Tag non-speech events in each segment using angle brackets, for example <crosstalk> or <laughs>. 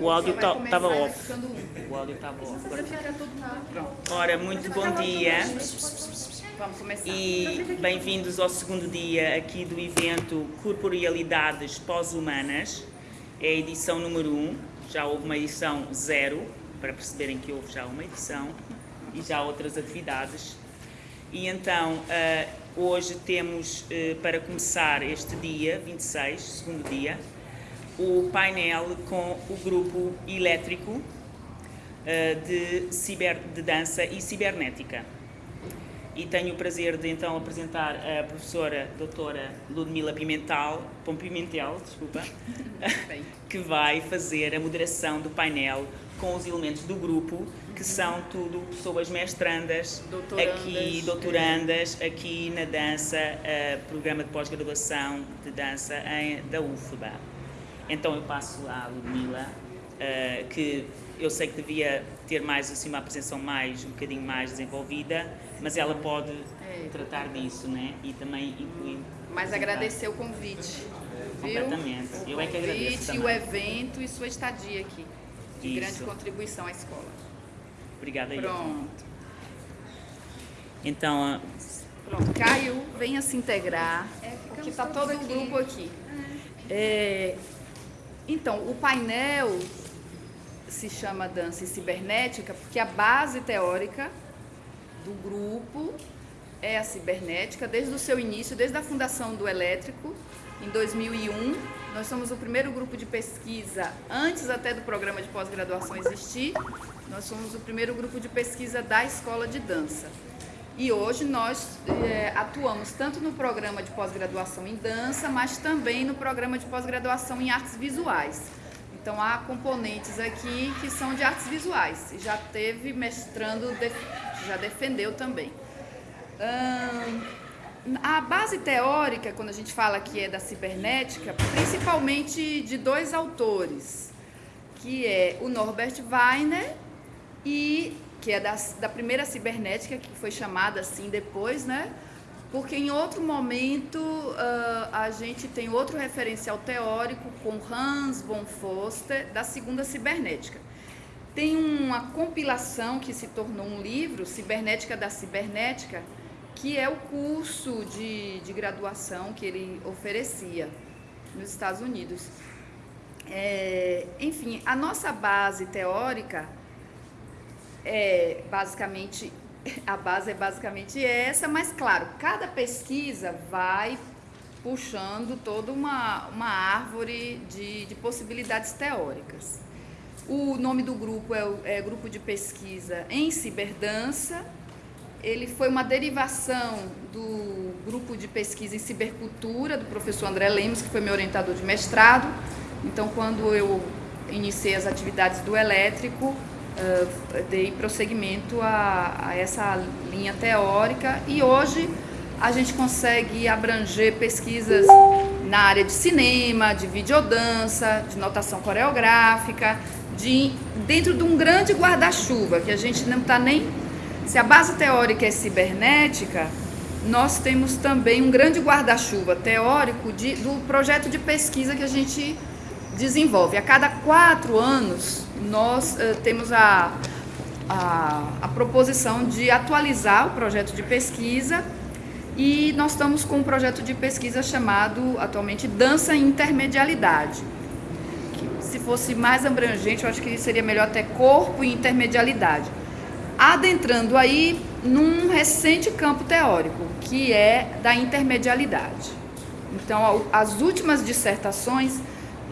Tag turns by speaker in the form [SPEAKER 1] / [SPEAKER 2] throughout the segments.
[SPEAKER 1] O áudio
[SPEAKER 2] Vai
[SPEAKER 1] ta-
[SPEAKER 2] começar,
[SPEAKER 1] tava
[SPEAKER 2] vai
[SPEAKER 1] off. O áudio estava off.
[SPEAKER 2] Pronto.
[SPEAKER 1] Ora, muito bom dia
[SPEAKER 2] Vamos começar.
[SPEAKER 1] e bem-vindos ao segundo dia aqui do evento Corporealidades Pós-Humanas. É a edição número 1, um. já houve uma edição zero, para perceberem que houve já uma edição e já outras atividades. E então, ah, hoje temos, eh, para começar este dia, 26, segundo dia, o painel com o grupo elétrico eh, de, ciber, de dança e cibernética. E tenho o prazer de então apresentar a professora doutora Ludmila Pimentel, Pom Pimentel, desculpa, <laughs> que vai fazer a moderação do painel com os elementos do grupo, que são tudo pessoas mestrandas,
[SPEAKER 2] Doutorandas.
[SPEAKER 1] aqui, doutorandas, aqui na dança, eh, programa de pós-graduação de dança em- da UFBA. Então eu passo à Ludmila, eh, que eu sei que devia ter mais assim uma apresentação mais, um bocadinho mais desenvolvida, mas ela pode
[SPEAKER 2] É.
[SPEAKER 1] tratar disso, né? E também incluir...
[SPEAKER 2] Mas agradecer o convite. Viu?
[SPEAKER 1] Completamente.
[SPEAKER 2] O
[SPEAKER 1] Eu é que agradeço
[SPEAKER 2] convite,
[SPEAKER 1] também.
[SPEAKER 2] o evento e sua estadia aqui. De
[SPEAKER 1] Isso.
[SPEAKER 2] grande contribuição à escola.
[SPEAKER 1] Obrigada aí.
[SPEAKER 2] Pronto.
[SPEAKER 1] Então, ah,
[SPEAKER 2] Pronto. Caio, venha se integrar. porque está todo o grupo aqui. É, então, o painel se chama Dança e Cibernética porque a base teórica do grupo é a cibernética desde o seu início, desde a fundação do Elétrico, em 2001. Nós somos o primeiro grupo de pesquisa, antes até do programa de pós-graduação existir, nós somos o primeiro grupo de pesquisa da escola de dança. E hoje nós eh, atuamos tanto no programa de pós-graduação em dança, mas também no programa de pós-graduação em artes visuais. Então há componentes aqui que são de artes visuais. E Já teve mestrando, já defendeu também. Ahn, a base teórica, quando a gente fala que é da cibernética, principalmente de dois autores, que é o Norbert Weiner que é da, da primeira cibernética, que foi chamada assim depois, né? Porque em outro momento ah, a gente tem outro referencial teórico com Hans von Foster, da segunda cibernética. Tem uma compilação que se tornou um livro, Cibernética da Cibernética, que é o curso de, de graduação que ele oferecia nos Estados Unidos. É, enfim, a nossa base teórica é basicamente <laughs> a base é basicamente essa, mas claro, cada pesquisa vai puxando toda uma, uma árvore de, de possibilidades teóricas. O nome do grupo é, o- é Grupo de Pesquisa em Ciberdança. Ele foi uma derivação do grupo de pesquisa em cibercultura do professor André Lemos, que foi meu orientador de mestrado. Então, quando eu iniciei as atividades do elétrico, eh, dei prosseguimento a, a essa linha teórica e hoje a gente consegue abranger pesquisas na área de cinema, de videodança, de notação coreográfica, de, dentro de um grande guarda-chuva, que a gente não está nem. Se a base teórica é cibernética, nós temos também um grande guarda-chuva teórico de, do projeto de pesquisa que a gente desenvolve. A cada quatro anos, nós eh, temos a, a, a proposição de atualizar o projeto de pesquisa e nós estamos com um projeto de pesquisa chamado atualmente Dança e Intermedialidade. Que, se fosse mais abrangente, eu acho que seria melhor até corpo e intermedialidade. Adentrando aí num recente campo teórico, que é da intermedialidade. Então, as últimas dissertações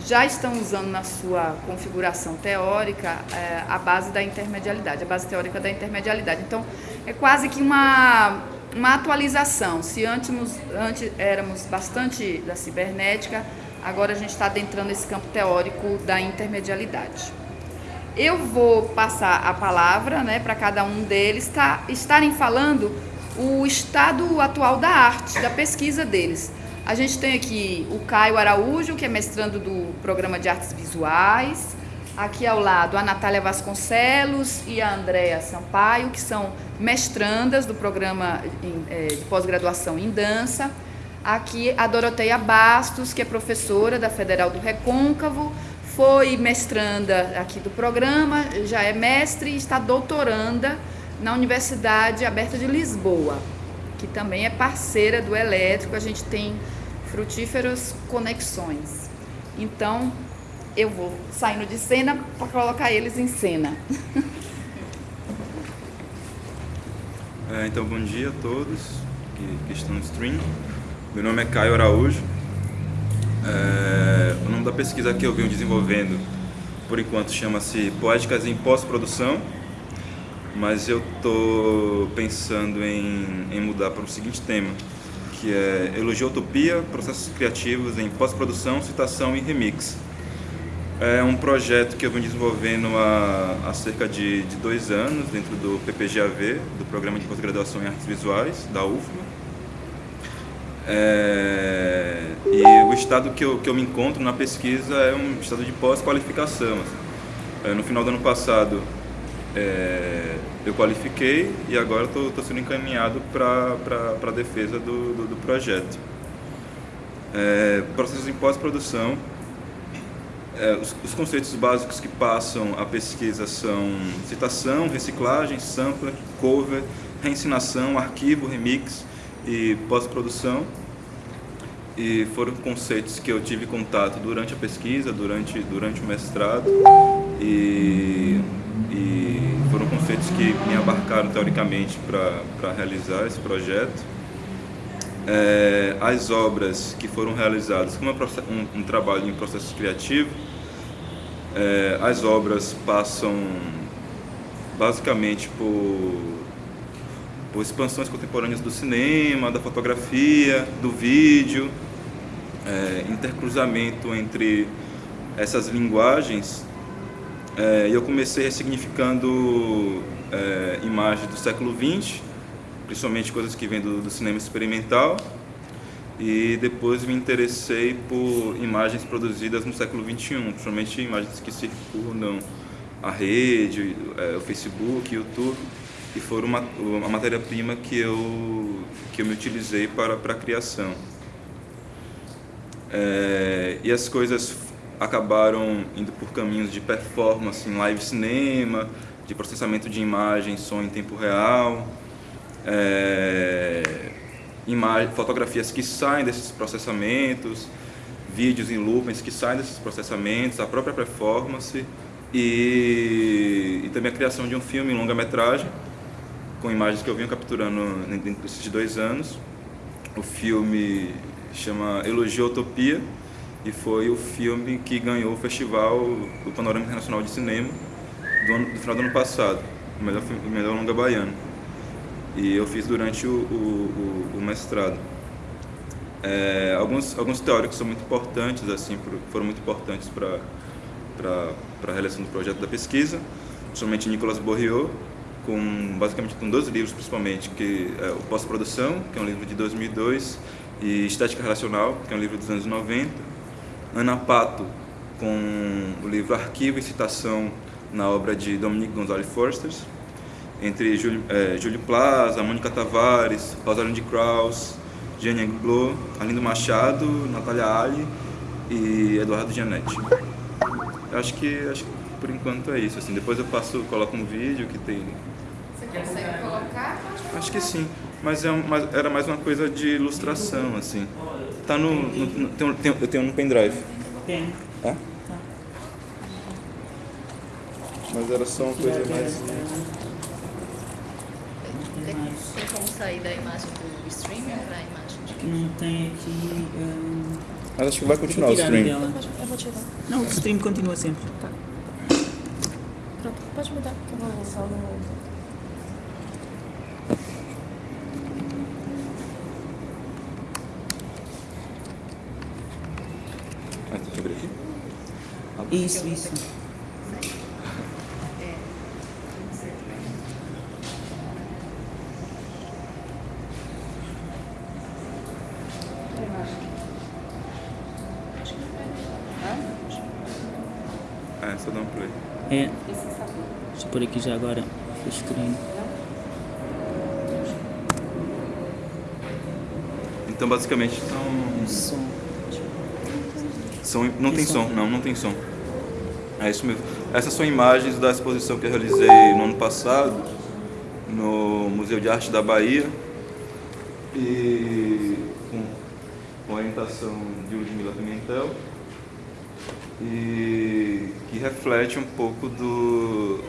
[SPEAKER 2] já estão usando na sua configuração teórica eh, a base da intermedialidade, a base teórica da intermedialidade. Então, é quase que uma, uma atualização. Se antes, antes éramos bastante da cibernética, agora a gente está adentrando esse campo teórico da intermedialidade. Eu vou passar a palavra né, para cada um deles tá, estarem falando o estado atual da arte, da pesquisa deles. A gente tem aqui o Caio Araújo, que é mestrando do programa de artes visuais. Aqui ao lado a Natália Vasconcelos e a Andréa Sampaio, que são mestrandas do programa eh, de pós-graduação em dança. Aqui a Doroteia Bastos, que é professora da Federal do Recôncavo, foi mestranda aqui do programa, já é mestre e está doutoranda na Universidade Aberta de Lisboa, que também é parceira do elétrico, a gente tem frutíferas conexões. Então, eu vou saindo de cena para colocar eles em cena. <laughs>
[SPEAKER 3] É, então, bom dia a todos que, que, estão no stream. Meu nome é Caio Araújo. É, o nome da pesquisa que eu venho desenvolvendo, por enquanto, chama-se Poéticas em Pós-Produção, mas eu estou pensando em, em mudar para o seguinte tema, que é Elogiotopia, Processos Criativos em Pós-Produção, Citação e Remix. É um projeto que eu venho desenvolvendo há, há cerca de, de, dois anos dentro do PPGAV, do Programa de Pós-Graduação em Artes Visuais, da UFMA. É, e o estado que eu, que eu me encontro na pesquisa é um estado de pós-qualificação. É, no final do ano passado, é, eu qualifiquei e agora estou sendo encaminhado para a defesa do, do, do projeto. É, processos em pós-produção é, os, os, conceitos básicos que passam a pesquisa são citação, reciclagem, sampler, cover, reensinação, arquivo, remix e pós-produção. E foram conceitos que eu tive contato durante a pesquisa, durante, durante o mestrado, e, e foram conceitos que me abarcaram teoricamente para realizar esse projeto. É, as obras que foram realizadas como um, um trabalho em processo criativo, é, as obras passam basicamente por, por expansões contemporâneas do cinema, da fotografia, do vídeo, é, intercruzamento entre essas linguagens. É, eu comecei ressignificando é, imagens do século XX, principalmente coisas que vêm do, do cinema experimental, e depois me interessei por imagens produzidas no século XXI, principalmente imagens que circundam a rede, é, o Facebook, o YouTube, e foram uma, uma matéria-prima que eu, que eu me utilizei para, para a criação. É, e as coisas acabaram indo por caminhos de performance em live cinema, de processamento de imagens, som em tempo real, é, fotografias que saem desses processamentos, vídeos em loopings que saem desses processamentos, a própria performance e, e também a criação de um filme em longa-metragem com imagens que eu venho capturando dentro desses dois anos. O filme chama Elogiotopia e foi o filme que ganhou o festival do Panorama Internacional de Cinema do, ano, do final do ano passado, o melhor, o melhor longa baiano e eu fiz durante o, o, o, mestrado. É, alguns, alguns teóricos são muito importantes, assim, foram muito importantes para a realização do projeto da pesquisa, principalmente Nicolas Bourriot, com, basicamente com dois livros principalmente, que é o Pós-Produção, que é um livro de 2002, e Estética Relacional, que é um livro dos anos 90, Ana Pato, com o livro Arquivo e Citação na obra de Dominique Gonzalez Forster, entre Júlio, é, Júlio Plaza, Mônica Tavares, Rosalind Krauss, Jane Anglo, Arlindo Machado, Natália Ali e Eduardo Gianetti. Acho que, acho que por enquanto é isso. Assim. Depois eu passo, coloco um vídeo que tem.
[SPEAKER 2] Você consegue colocar?
[SPEAKER 3] Acho que sim, mas, é, mas era mais uma coisa de ilustração, assim. Tá no. no, no tem, tem, eu tenho no pendrive.
[SPEAKER 1] Tem.
[SPEAKER 3] Tá? Mas era só uma coisa mais.
[SPEAKER 4] Tem como sair da imagem do streaming para a imagem de
[SPEAKER 1] Não tem aqui. Um...
[SPEAKER 3] Mas acho que vai continuar o stream.
[SPEAKER 4] Dela. Eu vou tirar.
[SPEAKER 1] Não, o stream continua sempre.
[SPEAKER 4] Tá. Pronto, pode mudar, que eu vou só no.
[SPEAKER 3] Ah, deixa eu abrir aqui.
[SPEAKER 1] Isso, isso.
[SPEAKER 3] É, só dá um play.
[SPEAKER 1] É. Deixa eu pôr aqui já agora o screen.
[SPEAKER 3] Então basicamente são.
[SPEAKER 1] Som.
[SPEAKER 3] não tem som, não, não tem som. É isso mesmo. Essas são imagens da exposição que eu realizei no ano passado no Museu de Arte da Bahia e com, orientação de Ludmila Pimentel e que reflete um pouco do,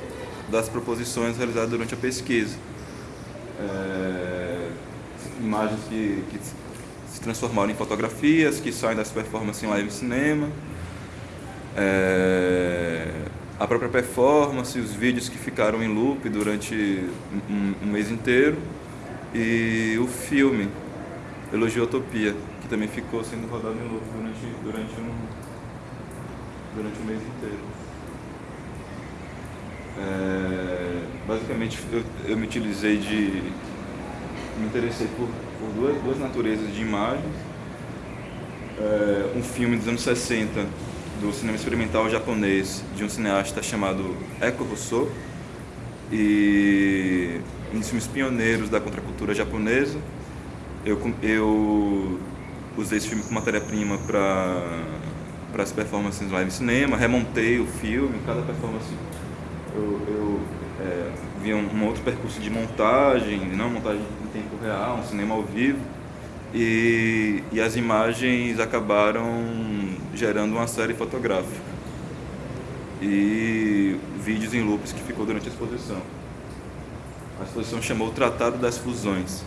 [SPEAKER 3] das proposições realizadas durante a pesquisa. É, imagens que, que se transformaram em fotografias, que saem das performances em live cinema, é, a própria performance, os vídeos que ficaram em loop durante um, um mês inteiro e o filme Elogiotopia, que também ficou sendo rodado em loop durante, durante, um, durante um mês inteiro. É, basicamente eu, eu, me utilizei de. me interessei por, por duas, duas naturezas de imagens. É, um filme dos anos 60 do cinema experimental japonês de um cineasta chamado Eko Rousseau e um dos filmes pioneiros da contracultura japonesa. Eu, eu usei esse filme como matéria-prima para as performances live cinema, remontei o filme, cada performance eu, eu é, vi um, um, outro percurso de montagem, não montagem em tempo real, um cinema ao vivo, e, e as imagens acabaram gerando uma série fotográfica e vídeos em loops que ficou durante a exposição. A exposição chamou o Tratado das Fusões.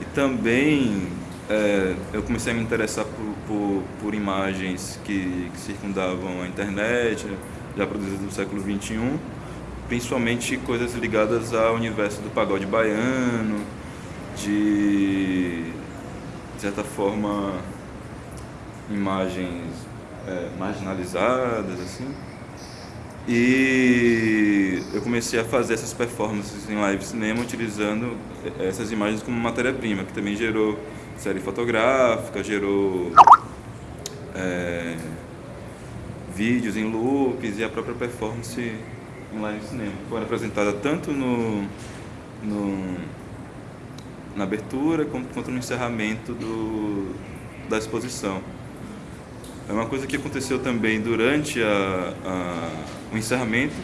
[SPEAKER 3] E também é, eu comecei a me interessar por, por, por imagens que, que, circundavam a internet, já produzidas no século XXI, principalmente coisas ligadas ao universo do pagode baiano, de, de certa forma, imagens é, marginalizadas, assim. E eu comecei a fazer essas performances em live cinema utilizando essas imagens como matéria-prima, que também gerou série fotográfica, gerou é, vídeos em loops e a própria performance em live cinema. Foi apresentada tanto no, no, na abertura quanto, quanto no encerramento do, da exposição. É uma coisa que aconteceu também durante a, a, o encerramento.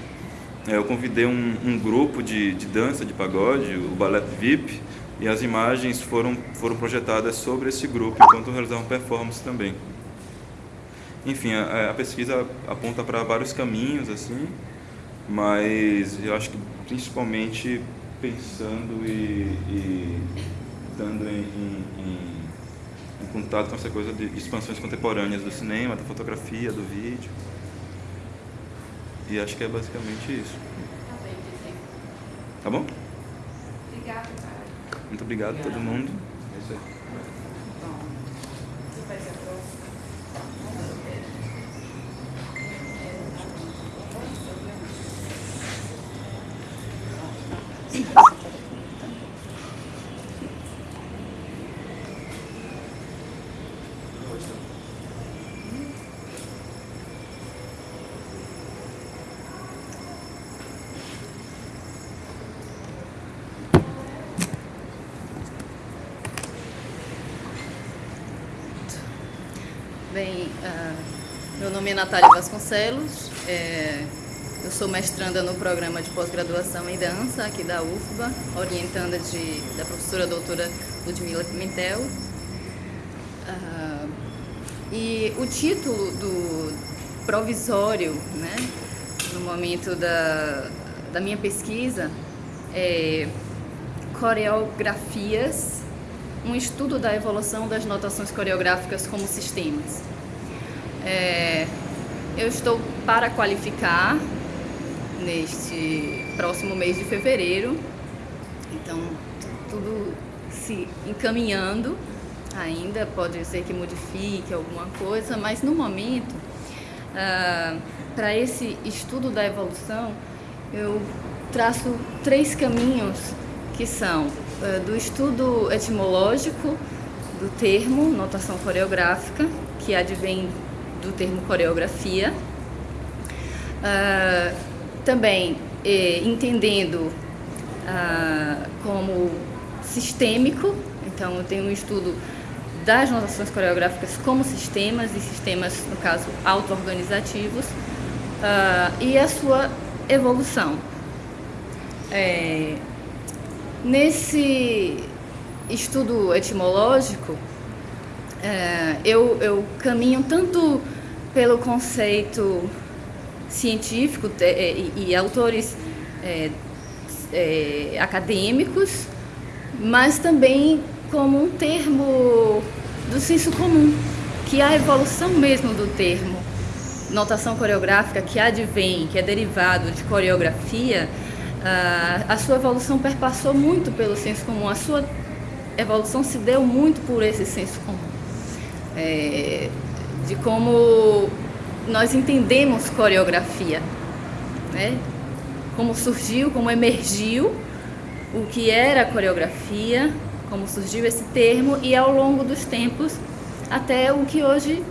[SPEAKER 3] É, eu convidei um, um grupo de, de, dança de pagode, o Ballet VIP, e as imagens foram, foram projetadas sobre esse grupo enquanto realizavam performance também. Enfim, a, a pesquisa aponta para vários caminhos, assim, mas eu acho que principalmente pensando e, e dando em, em, em em contato com essa coisa de expansões contemporâneas do cinema, da fotografia, do vídeo. E acho que é basicamente isso. Tá bom?
[SPEAKER 2] Obrigada.
[SPEAKER 3] Muito obrigado a todo mundo. É isso aí.
[SPEAKER 4] Bem, uh, meu nome é Natália Vasconcelos, é, eu sou mestranda no programa de pós-graduação em dança aqui da UFBA, orientanda de, da professora doutora Ludmila Pimentel. Uh, e o título do provisório, né, no momento da, da minha pesquisa, é Coreografias um estudo da evolução das notações coreográficas como sistemas. É, eu estou para qualificar neste próximo mês de fevereiro, então tudo se encaminhando ainda, pode ser que modifique alguma coisa, mas no momento, ah, para esse estudo da evolução, eu traço três caminhos que são uh, do estudo etimológico do termo notação coreográfica, que advém do termo coreografia, uh, também eh, entendendo uh, como sistêmico, então eu tenho um estudo das notações coreográficas como sistemas e sistemas, no caso, auto-organizativos, uh, e a sua evolução. É, nesse estudo etimológico, é, eu, eu caminho tanto pelo conceito científico é, e, e autores é, é, acadêmicos, mas também como um termo do senso comum, que é a evolução mesmo do termo. Notação coreográfica que advém, que é derivado de coreografia, a sua evolução perpassou muito pelo senso comum, a sua evolução se deu muito por esse senso comum, é, de como nós entendemos coreografia, né? como surgiu, como emergiu o que era coreografia, como surgiu esse termo e ao longo dos tempos até o que hoje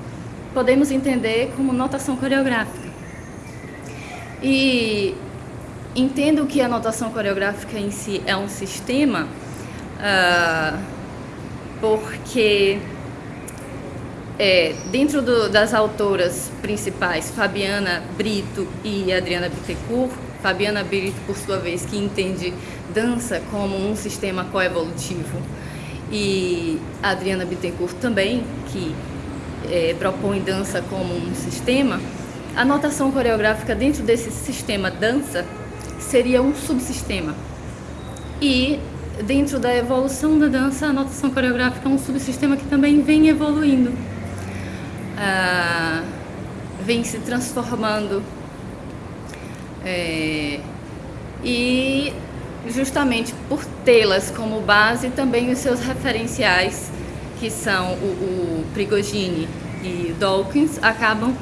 [SPEAKER 4] podemos entender como notação coreográfica. E entendo que a notação coreográfica em si é um sistema, uh, porque é, dentro do, das autoras principais, Fabiana Brito e Adriana Bittencourt, Fabiana Brito, por sua vez, que entende dança como um sistema coevolutivo, e Adriana Bittencourt também, que é, propõe dança como um sistema, a notação coreográfica dentro desse sistema dança seria um subsistema. E dentro da evolução da dança, a notação coreográfica é um subsistema que também vem evoluindo, ah, vem se transformando. É, e justamente por tê-las como base, também os seus referenciais que são o, o Prigogine e Dawkins, acabam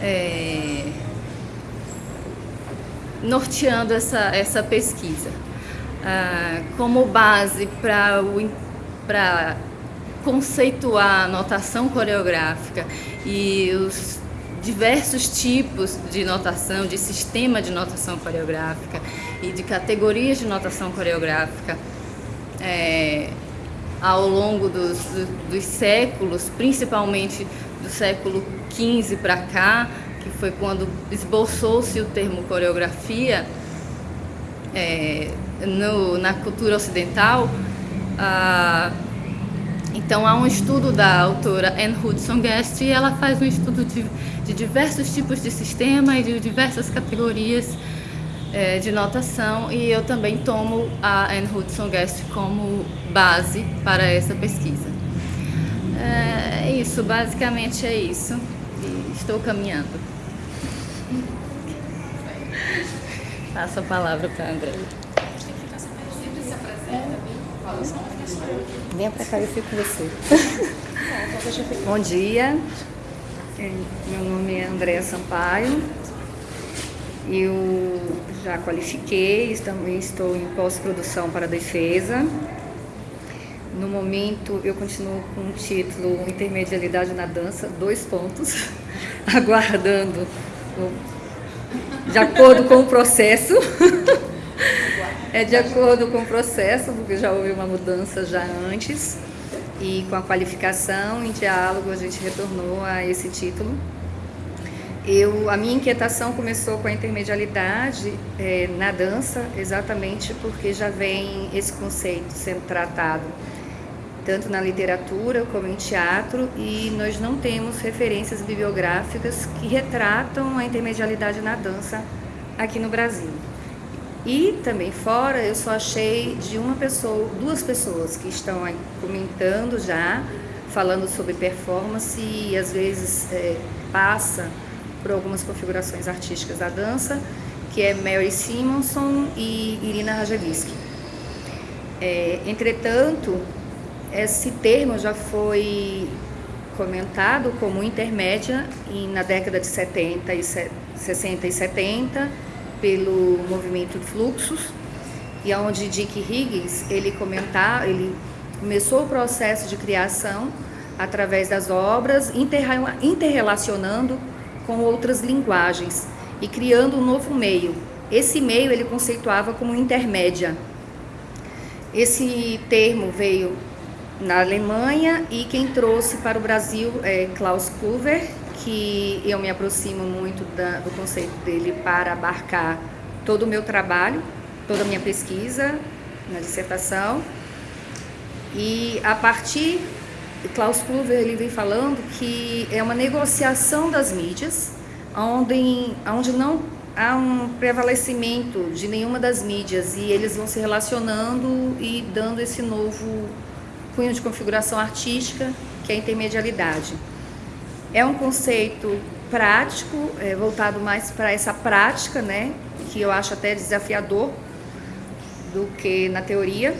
[SPEAKER 4] é, norteando essa, essa pesquisa. Ah, como base para conceituar a notação coreográfica e os diversos tipos de notação, de sistema de notação coreográfica e de categorias de notação coreográfica, é, ao longo dos, dos séculos, principalmente do século XV para cá, que foi quando esboçou-se o termo coreografia é, no, na cultura ocidental. Ah, então há um estudo da autora Anne Hudson Guest e ela faz um estudo de, de diversos tipos de sistema e de diversas categorias é, de notação e eu também tomo a Anne Hudson Guest como base para essa pesquisa. É, é isso, basicamente é isso. E estou caminhando. Passo a palavra para a André.
[SPEAKER 5] Venha para cá, eu fico com você. <laughs> Bom dia, meu nome é Andréa Sampaio, eu já qualifiquei, também estou em pós-produção para defesa. No momento, eu continuo com o título Intermedialidade na Dança, dois pontos, <laughs> aguardando de acordo com o processo. <laughs> é de acordo com o processo, porque já houve uma mudança já antes. E com a qualificação, em diálogo, a gente retornou a esse título. Eu, a minha inquietação começou com a intermedialidade é, na dança, exatamente porque já vem esse conceito sendo tratado tanto na literatura como em teatro e nós não temos referências bibliográficas que retratam a intermedialidade na dança aqui no Brasil. E também fora eu só achei de uma pessoa, duas pessoas que estão aí comentando já, falando sobre performance e às vezes é, passa por algumas configurações artísticas da dança, que é Mary Simonson e Irina Rajewski. É, entretanto, esse termo já foi comentado como intermédia na década de 70 e 60 e 70 pelo movimento fluxos e onde Dick Higgins ele comentar, ele começou o processo de criação através das obras, interrelacionando com outras linguagens e criando um novo meio. Esse meio ele conceituava como intermédia. Esse termo veio na Alemanha e quem trouxe para o Brasil é Klaus Kluwer, que eu me aproximo muito da, do conceito dele para abarcar todo o meu trabalho, toda a minha pesquisa na dissertação. E a partir, Klaus Kluwer ele vem falando que é uma negociação das mídias, onde, onde não há um prevalecimento de nenhuma das mídias e eles vão se relacionando e dando esse novo cunho de configuração artística que é a intermedialidade. É um conceito prático, é, voltado mais para essa prática, né, que eu acho até desafiador do que na teoria.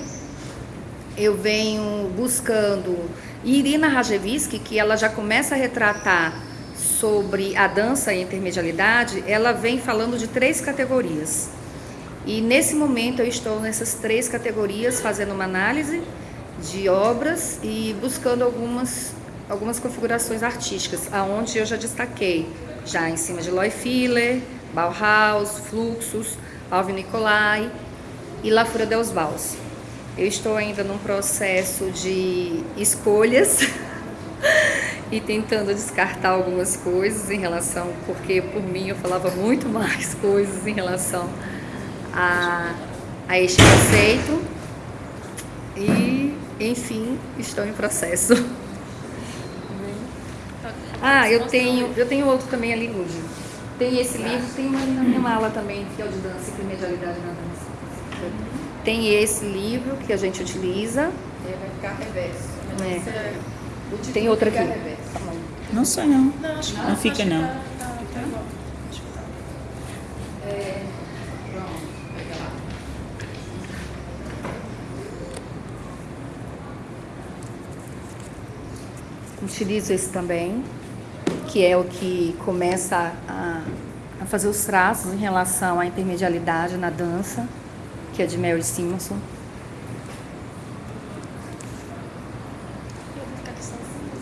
[SPEAKER 5] Eu venho buscando Irina Rajewski, que ela já começa a retratar sobre a dança e a intermedialidade, ela vem falando de três categorias. E nesse momento eu estou nessas três categorias fazendo uma análise de obras e buscando algumas algumas configurações artísticas, aonde eu já destaquei, já em cima de Loy Filler, Bauhaus, Fluxus, Alvin Nicolai e La Fura dels. Eu estou ainda num processo de escolhas <laughs> e tentando descartar algumas coisas em relação, porque por mim eu falava muito mais <laughs> coisas em relação a, a este conceito e, enfim, estou em processo. <laughs> Ah, eu tenho, eu tenho outro também ali, Lúdia. Tem esse livro, tem uma ali na minha mala também, que é o de dança e medialidade na dança. Tem esse livro que a gente utiliza.
[SPEAKER 6] Ele vai ficar reverso.
[SPEAKER 5] É. Tem outra aqui.
[SPEAKER 1] Não sei não. Não, acho que não, não fica não. Tá, tá, tá
[SPEAKER 5] é, Utilizo esse também que é o que começa a, a fazer os traços em relação à intermedialidade na dança, que é de Mary Simonson.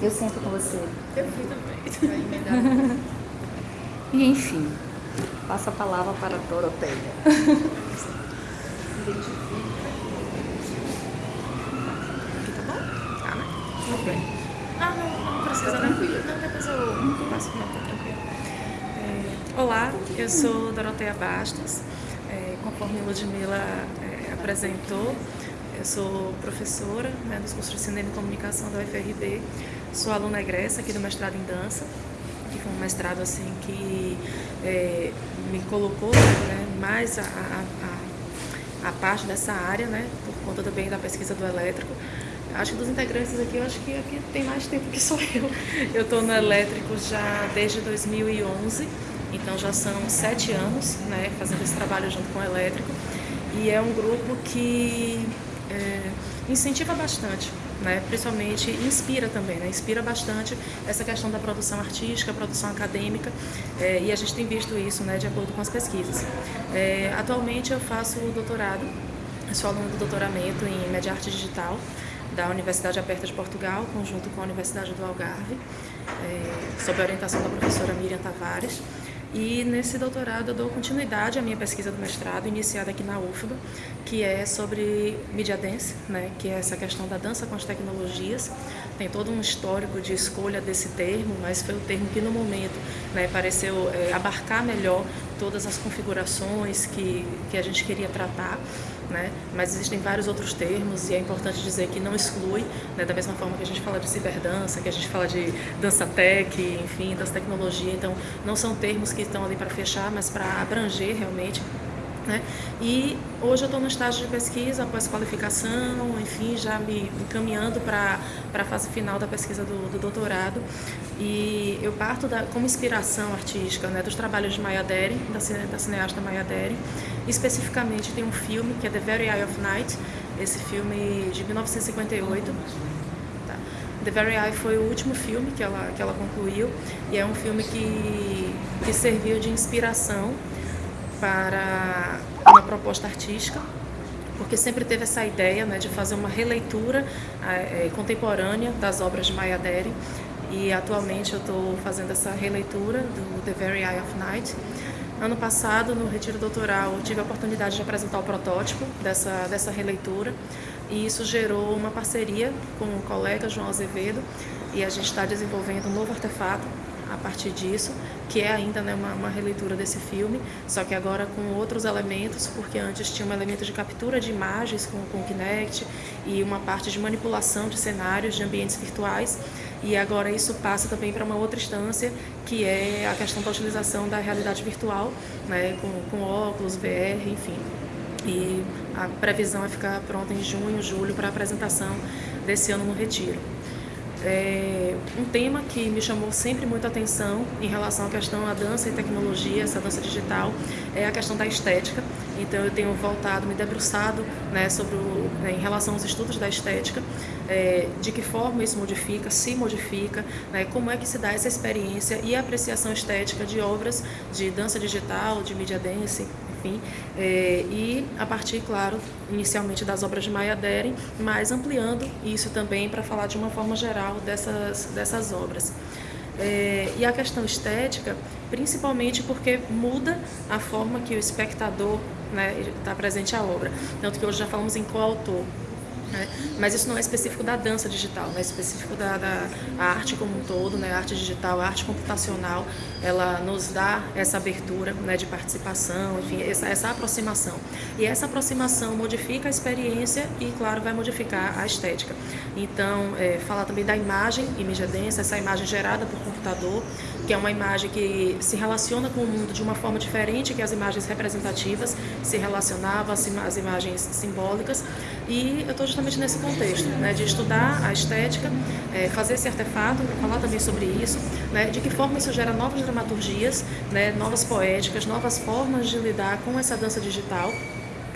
[SPEAKER 5] Eu sento com você.
[SPEAKER 6] Eu fui também.
[SPEAKER 5] e <laughs> enfim, passo a palavra para a Doroteia. <laughs>
[SPEAKER 6] Identifica. Aqui tá bom? Tá, né? Tudo bem. Precisa, tranquilo. Não, depois eu passo, não, tá. É, olá, eu sou Doroteia Bastos. É, conforme Ludmilla é, apresentou, eu sou professora né, dos cursos de Cinema e Comunicação da UFRB. Sou aluna egressa aqui do mestrado em dança, que foi um mestrado assim que é, me colocou né, mais a, a, a, a parte dessa área, né, por conta também da pesquisa do elétrico. Acho que dos integrantes aqui, eu acho que aqui tem mais tempo que sou eu. Eu estou no elétrico já desde 2011, então já são sete anos né, fazendo esse trabalho junto com o elétrico. E é um grupo que é, incentiva bastante, né, principalmente inspira também, né, inspira bastante essa questão da produção artística, produção acadêmica, é, e a gente tem visto isso né, de acordo com as pesquisas. É, atualmente eu faço o doutorado, sou aluno do doutoramento em Média Arte Digital, da Universidade Aberta de Portugal, conjunto com a Universidade do Algarve, é, sob a orientação da professora Miriam Tavares. E nesse doutorado eu dou continuidade à minha pesquisa do mestrado, iniciada aqui na UFBA, que é sobre media dance, né, que é essa questão da dança com as tecnologias. Tem todo um histórico de escolha desse termo, mas foi o termo que no momento né, pareceu é, abarcar melhor todas as configurações que, que a gente queria tratar né? mas existem vários outros termos e é importante dizer que não exclui, né? da mesma forma que a gente fala de ciberdança, que a gente fala de dança tech, enfim, das tecnologias, então não são termos que estão ali para fechar, mas para abranger realmente né? E hoje eu estou no estágio de pesquisa, pós-qualificação, enfim, já me encaminhando para a fase final da pesquisa do, do, doutorado. E eu parto da, como inspiração artística né, dos trabalhos de Maya Deren, da, da cineasta Maya Deren. Especificamente tem um filme que é The Very Eye of Night, esse filme de 1958. Tá? The Very Eye foi o último filme que ela, que ela concluiu e é um filme que, que serviu de inspiração para uma proposta artística, porque sempre teve essa ideia né, de fazer uma releitura é, contemporânea das obras de Maya Deren e atualmente eu estou fazendo essa releitura do The Very Eye of Night. Ano passado, no retiro doutoral, tive a oportunidade de apresentar o protótipo dessa, dessa releitura. E isso gerou uma parceria com o colega João Azevedo. E a gente está desenvolvendo um novo artefato a partir disso, que é ainda né, uma, uma, releitura desse filme, só que agora com outros elementos, porque antes tinha um elemento de captura de imagens com, com o Kinect e uma parte de manipulação de cenários, de ambientes virtuais, e agora isso passa também para uma outra instância, que é a questão da utilização da realidade virtual, né, com, com óculos, VR, enfim. E a previsão é ficar pronta em junho, julho, para a apresentação desse ano no Retiro. É, um tema que me chamou sempre muita atenção em relação à questão da dança e tecnologia, essa dança digital, é a questão da estética. Então eu tenho voltado, me debruçado né, sobre o, né, em relação aos estudos da estética, é, de que forma isso modifica, se modifica, né, como é que se dá essa experiência e apreciação estética de obras de dança digital, de mídia dance, enfim, é, e a partir, claro, inicialmente das obras de Maya Deren, mas ampliando isso também para falar de uma forma geral dessas, dessas obras. É, e a questão estética, principalmente porque muda a forma que o espectador está né, tá presente à obra. Tanto que hoje já falamos em coautor. Né? Mas isso não é específico da dança digital, é específico da, da arte como um todo, né? arte digital, arte computacional, ela nos dá essa abertura né, de participação, enfim, essa, essa aproximação. E essa aproximação modifica a experiência e, claro, vai modificar a estética. Então, é, falar também da imagem e mídia densa, essa imagem gerada por computador, que é uma imagem que se relaciona com o mundo de uma forma diferente que as imagens representativas se relacionavam, as imagens simbólicas. E eu estou justamente nesse contexto, né, de estudar a estética, é, fazer esse artefato, falar também sobre isso, né, de que forma isso gera novas dramaturgias, né, novas poéticas, novas formas de lidar com essa dança digital,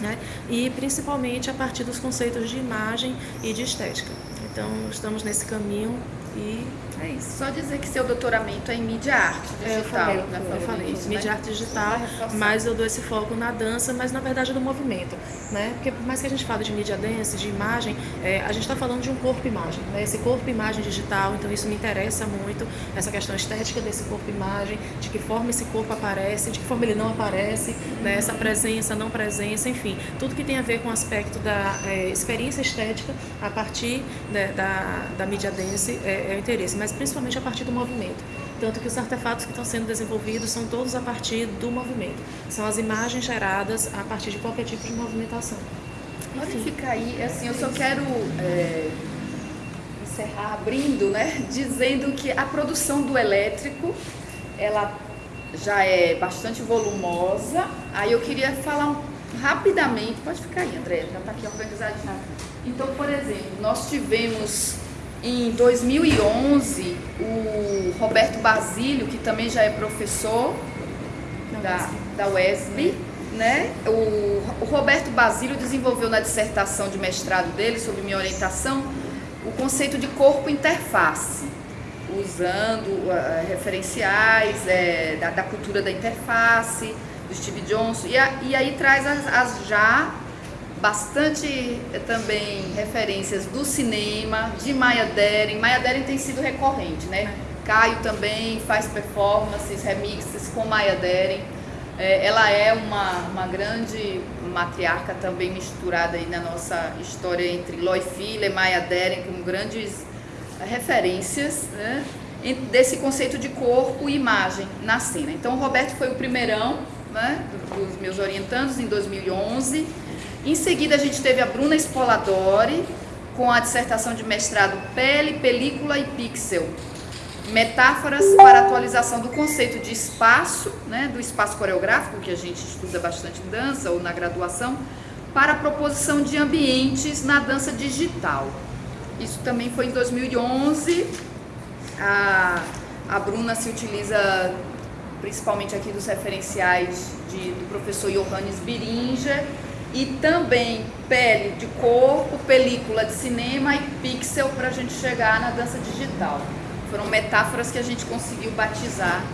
[SPEAKER 6] né, e principalmente a partir dos conceitos de imagem e de estética. Então, estamos nesse caminho e é isso.
[SPEAKER 2] Só dizer que seu doutoramento é em mídia arte digital.
[SPEAKER 6] Eu falei, né? eu falei isso, mídia arte digital, mas eu dou esse foco na dança, mas na verdade do movimento, né? Porque por mais que a gente fale de mídia dance, de imagem, é, a gente está falando de um corpo-imagem, né? Esse corpo-imagem digital, então isso me interessa muito, essa questão estética desse corpo-imagem, de que forma esse corpo aparece, de que forma ele não aparece, né? Essa presença, não presença, enfim, tudo que tem a ver com o aspecto da é, experiência estética a partir né, da, da mídia dance é, é o interesse, mas principalmente a partir do movimento. Tanto que os artefatos que estão sendo desenvolvidos são todos a partir do movimento. São as imagens geradas a partir de qualquer tipo de movimentação.
[SPEAKER 2] Pode ficar aí, assim, eu só quero é, encerrar abrindo, né, <laughs> dizendo que a produção do elétrico, ela já é bastante volumosa. Aí eu queria falar rapidamente, pode ficar aí, André, já está aqui organizadinho. Então, por exemplo, nós tivemos em 2011, o Roberto Basílio, que também já é professor da, da Wesley, né? O, o Roberto Basílio desenvolveu na dissertação de mestrado dele, sob minha orientação, o conceito de corpo interface, usando uh, referenciais é, da, da, cultura da interface, do Steve Johnson, e, a, e aí traz as, as já bastante eh, também referências do cinema, de Maya Deren. Maya Deren tem sido recorrente, né? Caio também faz performances, remixes com Maya Deren. É, ela é uma, uma grande matriarca também misturada aí na nossa história entre Loy Filler e Maya Deren como grandes referências né? desse conceito de corpo e imagem na cena. Então o Roberto foi o primeirão né, dos meus orientandos em 2011 em seguida, a gente teve a Bruna Spoladori, com a dissertação de mestrado Pele, Película e Pixel. Metáforas para atualização do conceito de espaço, né, do espaço coreográfico, que a gente estuda bastante em dança ou na graduação, para a proposição de ambientes na dança digital. Isso também foi em 2011. A, a Bruna se utiliza principalmente aqui dos referenciais de, do professor Johannes Biringer, e também pele de corpo, película de cinema e pixel para a gente chegar na dança digital. Foram metáforas que a gente conseguiu batizar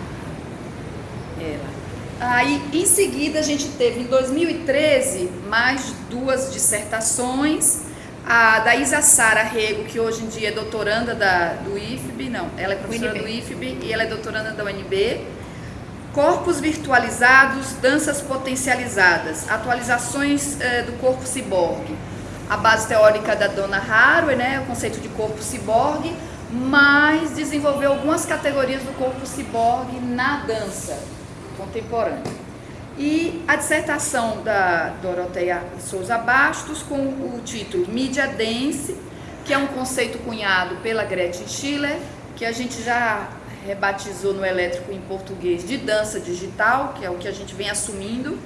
[SPEAKER 2] ela. Aí, em seguida, a gente teve em 2013 mais duas dissertações. A da Isa Sara Rego, que hoje em dia é doutoranda da, do IFB, não, ela é professora do IFB e ela é doutoranda da UNB Corpos virtualizados, danças potencializadas, atualizações eh, do corpo ciborgue. A base teórica da Dona Haraway, né, o conceito de corpo ciborgue, mas desenvolveu algumas categorias do corpo ciborgue na dança contemporânea. E a dissertação da Doroteia Souza Bastos com o título Mídia Dance, que é um conceito cunhado pela Gretchen Schiller, que a gente já rebatizou no elétrico em português de dança digital, que é o que a gente vem assumindo,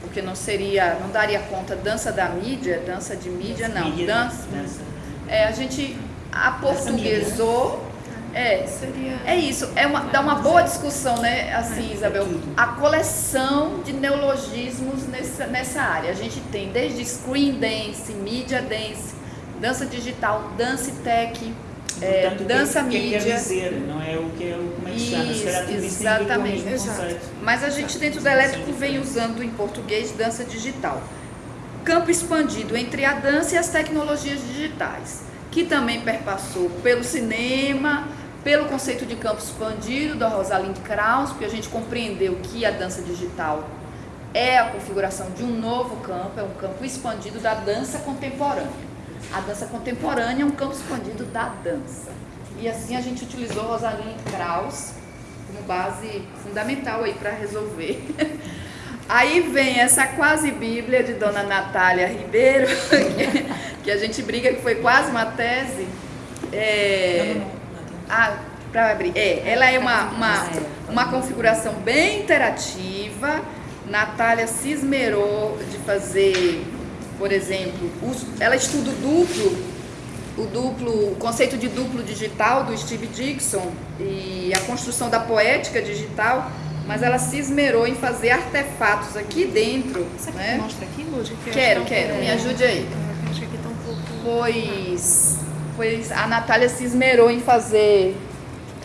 [SPEAKER 2] porque não seria, não daria conta dança da mídia, dança de mídia, não,
[SPEAKER 1] Mídia,
[SPEAKER 2] dança.
[SPEAKER 1] dança.
[SPEAKER 2] É, a gente aportuguesou. É,
[SPEAKER 6] Seria.
[SPEAKER 2] é isso, é uma, dá uma boa discussão, né, assim, Isabel, a coleção de neologismos nessa, nessa área. A gente tem desde screen dance, media dance, dança digital, dance tech, é,
[SPEAKER 1] Portanto, que-
[SPEAKER 2] dança
[SPEAKER 1] que
[SPEAKER 2] mídia.
[SPEAKER 1] quer dizer, não é o que é o como é que chama. Isso tem a ver com o
[SPEAKER 2] exatamente.
[SPEAKER 1] mesmo conceito.
[SPEAKER 2] Mas a gente dentro do elétrico vem usando em português dança digital. Campo expandido entre a dança e as tecnologias digitais, que também perpassou pelo cinema, pelo conceito de campo expandido da Rosalind Krauss, porque a gente compreendeu que a dança digital é a configuração de um novo campo, é um campo expandido da dança contemporânea. A dança contemporânea é um campo expandido da dança. E assim a gente utilizou Rosalind Krauss como base fundamental aí para resolver. <laughs> Aí vem essa quase bíblia de Dona Natália Ribeiro, <laughs> que, que a gente briga que foi quase uma tese. É, ah, para abrir. É, ela é uma, uma, uma configuração bem interativa. Natália se esmerou de fazer, por exemplo, ela estuda o duplo, o duplo, o conceito de duplo digital do Steve Dixon e a construção da poética digital, mas ela se esmerou em fazer artefatos aqui dentro.
[SPEAKER 6] Você
[SPEAKER 2] né?
[SPEAKER 6] que mostre aqui, Lud? Que
[SPEAKER 2] Quero, quero,
[SPEAKER 6] pouco-
[SPEAKER 2] me ajude aí.
[SPEAKER 6] Eu Acho que aqui tá um pouco.
[SPEAKER 2] Pois, pois a Natália se esmerou em fazer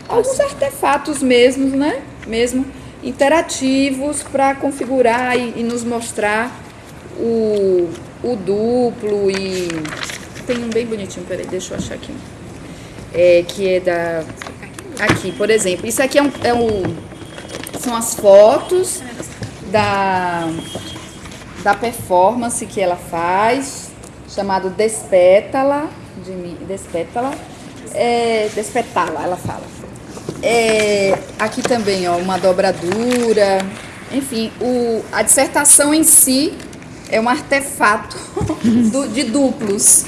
[SPEAKER 2] alguns artefatos mesmos, né? Mesmo interativos para configurar e, e nos mostrar o, o duplo e tem um bem bonitinho, peraí, deixa eu achar aqui. É, que é da aqui, por exemplo, isso aqui é um, é um são as fotos da da performance que ela faz, chamado Despétala, de Despétala, é, Despetala, ela fala. É, aqui também, ó, uma dobradura, enfim, o, a dissertação em si é um artefato <laughs> do- de duplos.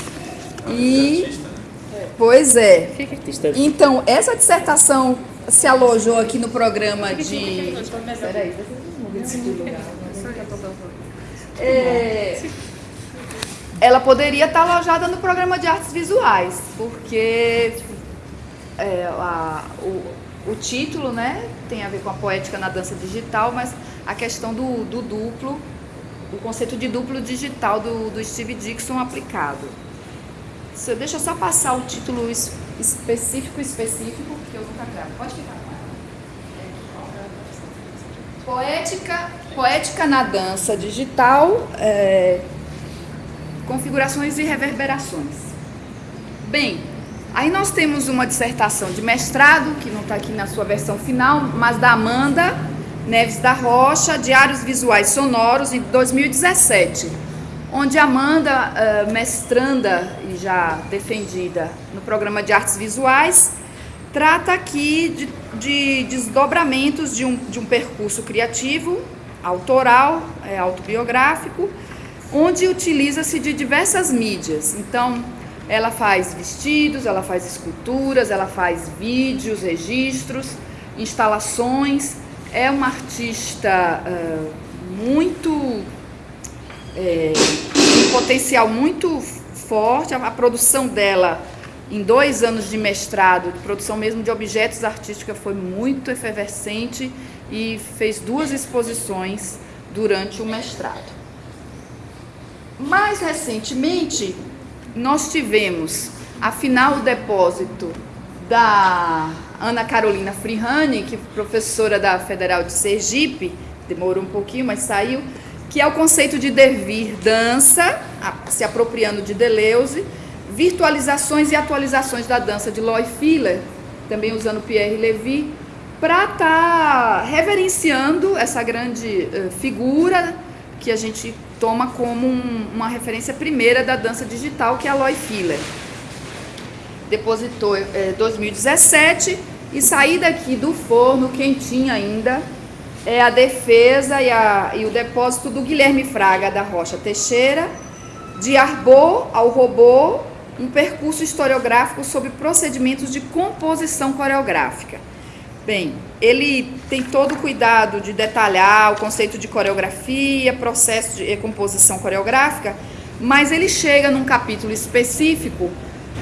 [SPEAKER 2] E, pois é. Então, essa dissertação se alojou aqui no programa de... Peraí, é, ela poderia estar alojada no programa de artes visuais, porque é, a- o, o título né, tem a ver com a poética na dança digital, mas a questão do, do duplo, o conceito de duplo digital do, do Steve Dixon aplicado. Deixa eu só passar o título es- específico, específico, porque eu nunca gravo. Pode ficar. Poética, poética na dança digital, é, configurações e reverberações. Bem, aí nós temos uma dissertação de mestrado, que não está aqui na sua versão final, mas da Amanda Neves da Rocha, Diários Visuais Sonoros, em 2017, onde Amanda, eh, mestranda e já defendida no programa de artes visuais, trata aqui de, de desdobramentos de um, de um percurso criativo, autoral, é, autobiográfico, onde utiliza-se de diversas mídias. Então, ela faz vestidos, ela faz esculturas, ela faz vídeos, registros, instalações. É uma artista ah, muito é, um potencial muito forte. A, a produção dela, em dois anos de mestrado, de produção mesmo de objetos artísticos, foi muito efervescente e fez duas exposições durante o mestrado. Mais recentemente, nós tivemos a final depósito da Ana Carolina Frihani, que é professora da Federal de Sergipe, demorou um pouquinho, mas saiu, que é o conceito de devir dança, se apropriando de Deleuze, virtualizações e atualizações da dança de Loy Filler, também usando Pierre Levy, para estar reverenciando essa grande eh, figura que a gente toma como um- uma referência primeira da dança digital, que é a Loy Filler. Depositou é, 2017 e sair daqui do forno quentinha ainda é a defesa e, a, e o depósito do Guilherme Fraga da Rocha Teixeira, de Arbô ao Robô, um percurso historiográfico sobre procedimentos de composição coreográfica. Bem, ele tem todo o cuidado de detalhar o conceito de coreografia, processo de composição coreográfica, mas ele chega num capítulo específico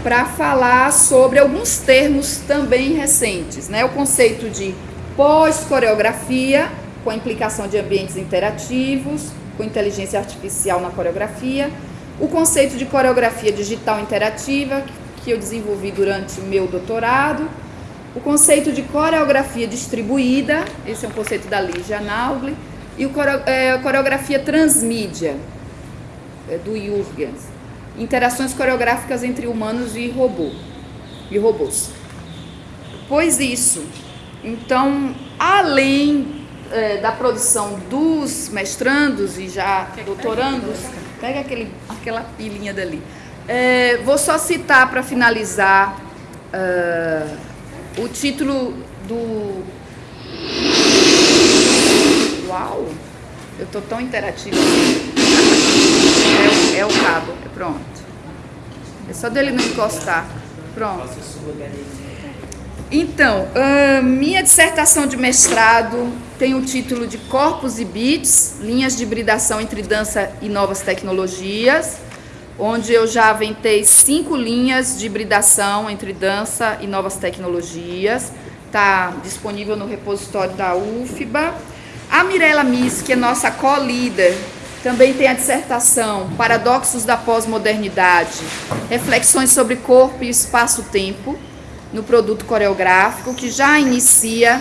[SPEAKER 2] para falar sobre alguns termos também recentes, né? O conceito de pós-coreografia, com a implicação de ambientes interativos, com inteligência artificial na coreografia, o conceito de coreografia digital interativa, que eu desenvolvi durante meu doutorado, o conceito de coreografia distribuída, esse é um conceito da Lígia Naugli, e o é, coreografia transmídia, é, do Jürgens interações coreográficas entre humanos e robô e robôs. Pois isso. Então, além é, da produção dos mestrandos e já doutorandos, pega aquele, aquela pilinha dali. É, vou só citar para finalizar uh, o título do. Uau! Eu tô tão interativa. É, é o cabo, pronto. É só dele não encostar. Pronto. Então, minha dissertação de mestrado tem o título de Corpos e Beats, linhas de hibridação entre dança e novas tecnologias, onde eu já aventei cinco linhas de hibridação entre dança e novas tecnologias. Está disponível no repositório da UFBA. A Mirella Miss, que é nossa co-líder também tem a dissertação Paradoxos da Pós-Modernidade, reflexões sobre corpo e espaço-tempo no produto coreográfico, que já inicia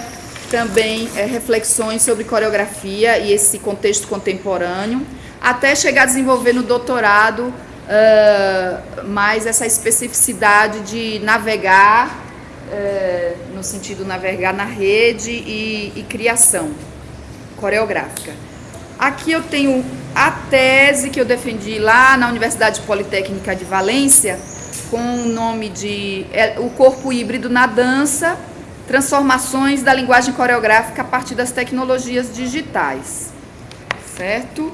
[SPEAKER 2] também é, reflexões sobre coreografia e esse contexto contemporâneo, até chegar a desenvolver no doutorado uh, mais essa especificidade de navegar, uh, no sentido navegar na rede e, e criação coreográfica. Aqui eu tenho a tese que eu defendi lá na Universidade Politécnica de Valência, com o nome de é, O Corpo Híbrido na Dança, Transformações da Linguagem Coreográfica a partir das Tecnologias Digitais. Certo?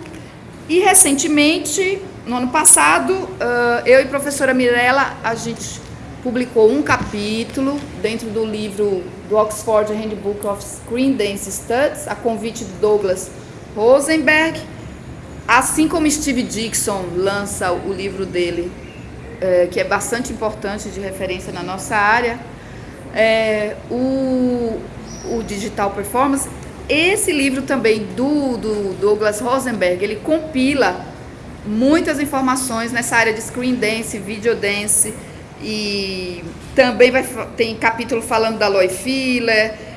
[SPEAKER 2] E recentemente, no ano passado, eu e a professora Mirella, a gente publicou um capítulo dentro do livro do Oxford Handbook of Screen Dance Studies, a convite de Douglas Rosenberg, assim como Steve Dixon lança o livro dele, é, que é bastante importante de referência na nossa área, é, o, o Digital Performance, esse livro também do, do Douglas Rosenberg, ele compila muitas informações nessa área de screen dance, video dance, e também vai, tem capítulo falando da Loy Filler,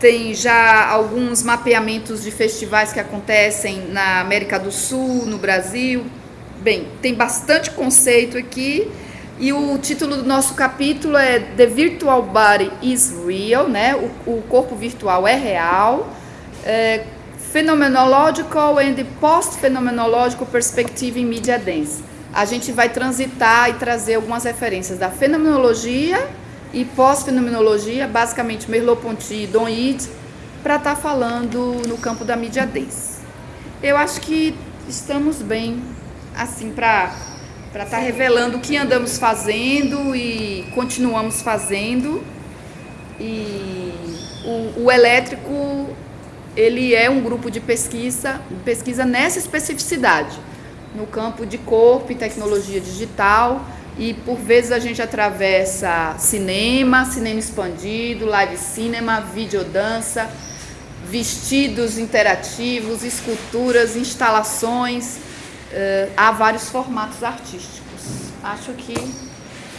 [SPEAKER 2] tem já alguns mapeamentos de festivais que acontecem na América do Sul, no Brasil. Bem, tem bastante conceito aqui. E o título do nosso capítulo é The Virtual Body is Real, né? O, o corpo virtual é real. É, Phenomenological and Post-Phenomenological Perspective in Media Dance. A gente vai transitar e trazer algumas referências da fenomenologia e pós-fenomenologia, basicamente Merleau-Ponty e Don Ide, para estar tá falando no campo da mídia dance. Eu acho que estamos bem, assim, para estar tá revelando o que andamos fazendo e continuamos fazendo. E o, o elétrico, ele é um grupo de pesquisa, pesquisa nessa especificidade, no campo de corpo e tecnologia digital, e por vezes a gente atravessa cinema, cinema expandido, live cinema, videodança, vestidos interativos, esculturas, instalações. Uh, há vários formatos artísticos. Acho que.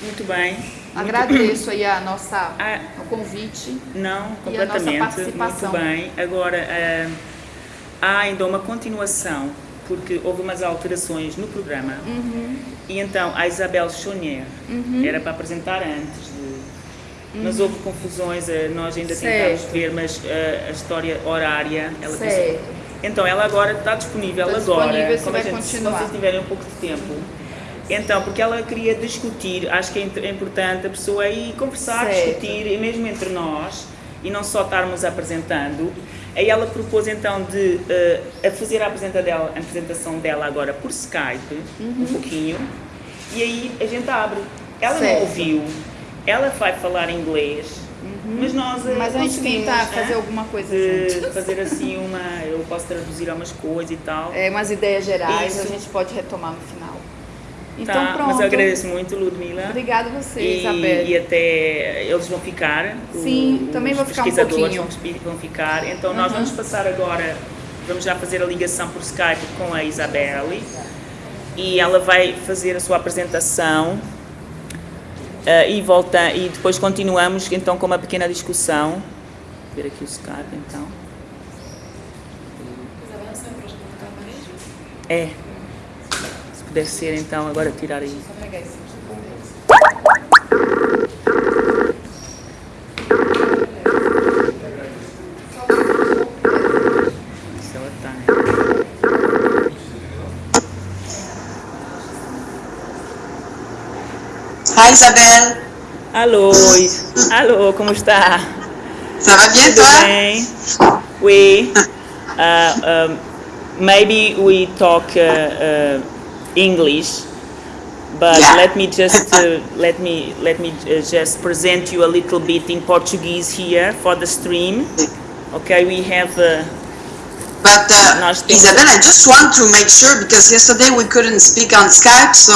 [SPEAKER 1] Muito bem.
[SPEAKER 2] Agradeço aí a nossa, ah, o convite.
[SPEAKER 1] Não, completamente.
[SPEAKER 2] E a nossa participação.
[SPEAKER 1] Muito bem. Agora, uh, há ainda uma continuação porque houve umas alterações no programa
[SPEAKER 2] uhum.
[SPEAKER 1] e então a Isabel Chonier
[SPEAKER 2] uhum.
[SPEAKER 1] era para apresentar antes de... Uhum. Mas houve confusões, eh, nós ainda
[SPEAKER 2] certo.
[SPEAKER 1] tentámos ver, mas eh, a história horária, ela
[SPEAKER 2] certo.
[SPEAKER 1] Então ela agora está disponível
[SPEAKER 2] está
[SPEAKER 1] agora.
[SPEAKER 2] Disponível,
[SPEAKER 1] Como
[SPEAKER 2] vai
[SPEAKER 1] gente,
[SPEAKER 2] continuar.
[SPEAKER 1] Se vocês tiverem um pouco de tempo, Então, porque ela queria discutir, acho que é importante a pessoa ir conversar,
[SPEAKER 2] Certo.
[SPEAKER 1] discutir, e mesmo entre nós, e não só estarmos apresentando. Aí ela propôs então de a fazer a apresenta- dela- a apresentação dela agora por Skype, um pouquinho, e aí a gente abre. Ela
[SPEAKER 2] Certo.
[SPEAKER 1] não ouviu, ela vai falar inglês, mas nós eh,
[SPEAKER 2] Mas a gente
[SPEAKER 1] conseguimos,
[SPEAKER 2] tenta
[SPEAKER 1] né,
[SPEAKER 2] fazer alguma coisa junto.
[SPEAKER 1] fazer <laughs> assim uma, eu posso traduzir umas coisas e tal.
[SPEAKER 2] É, umas ideias gerais,
[SPEAKER 1] Isso.
[SPEAKER 2] a gente pode retomar no final. Então
[SPEAKER 1] Tá,
[SPEAKER 2] pronto.
[SPEAKER 1] Mas eu agradeço muito, Ludmila.
[SPEAKER 2] Obrigada a você,
[SPEAKER 1] E,
[SPEAKER 2] Isabel.
[SPEAKER 1] e até eles vão ficar.
[SPEAKER 2] Sim,
[SPEAKER 1] o-
[SPEAKER 2] também vou ficar um
[SPEAKER 1] pesquisadores
[SPEAKER 2] pouquinho.
[SPEAKER 1] Vão, vão ficar. Então nós vamos passar agora, vamos já fazer a ligação por Skype com a Isabelle e ela vai fazer a sua apresentação eh, e volta e depois continuamos então com uma pequena discussão. Vou ver aqui o Skype então. É. Se puder ser então agora tirar aí. Tá, né?
[SPEAKER 7] Hi Isabelle,
[SPEAKER 1] Alô, alô, como está?
[SPEAKER 7] ça va bien
[SPEAKER 1] Tudo
[SPEAKER 7] toi
[SPEAKER 1] bem? We, <laughs> uh, um, maybe we talk uh, uh, English, but
[SPEAKER 7] Yeah.
[SPEAKER 1] let me just <laughs> uh, let me let me uh, just present you a little bit in Portuguese here for the stream. Okay, we have. Uh,
[SPEAKER 7] But uh,
[SPEAKER 1] Nós
[SPEAKER 7] I just want to make sure because yesterday we couldn't speak on Skype, so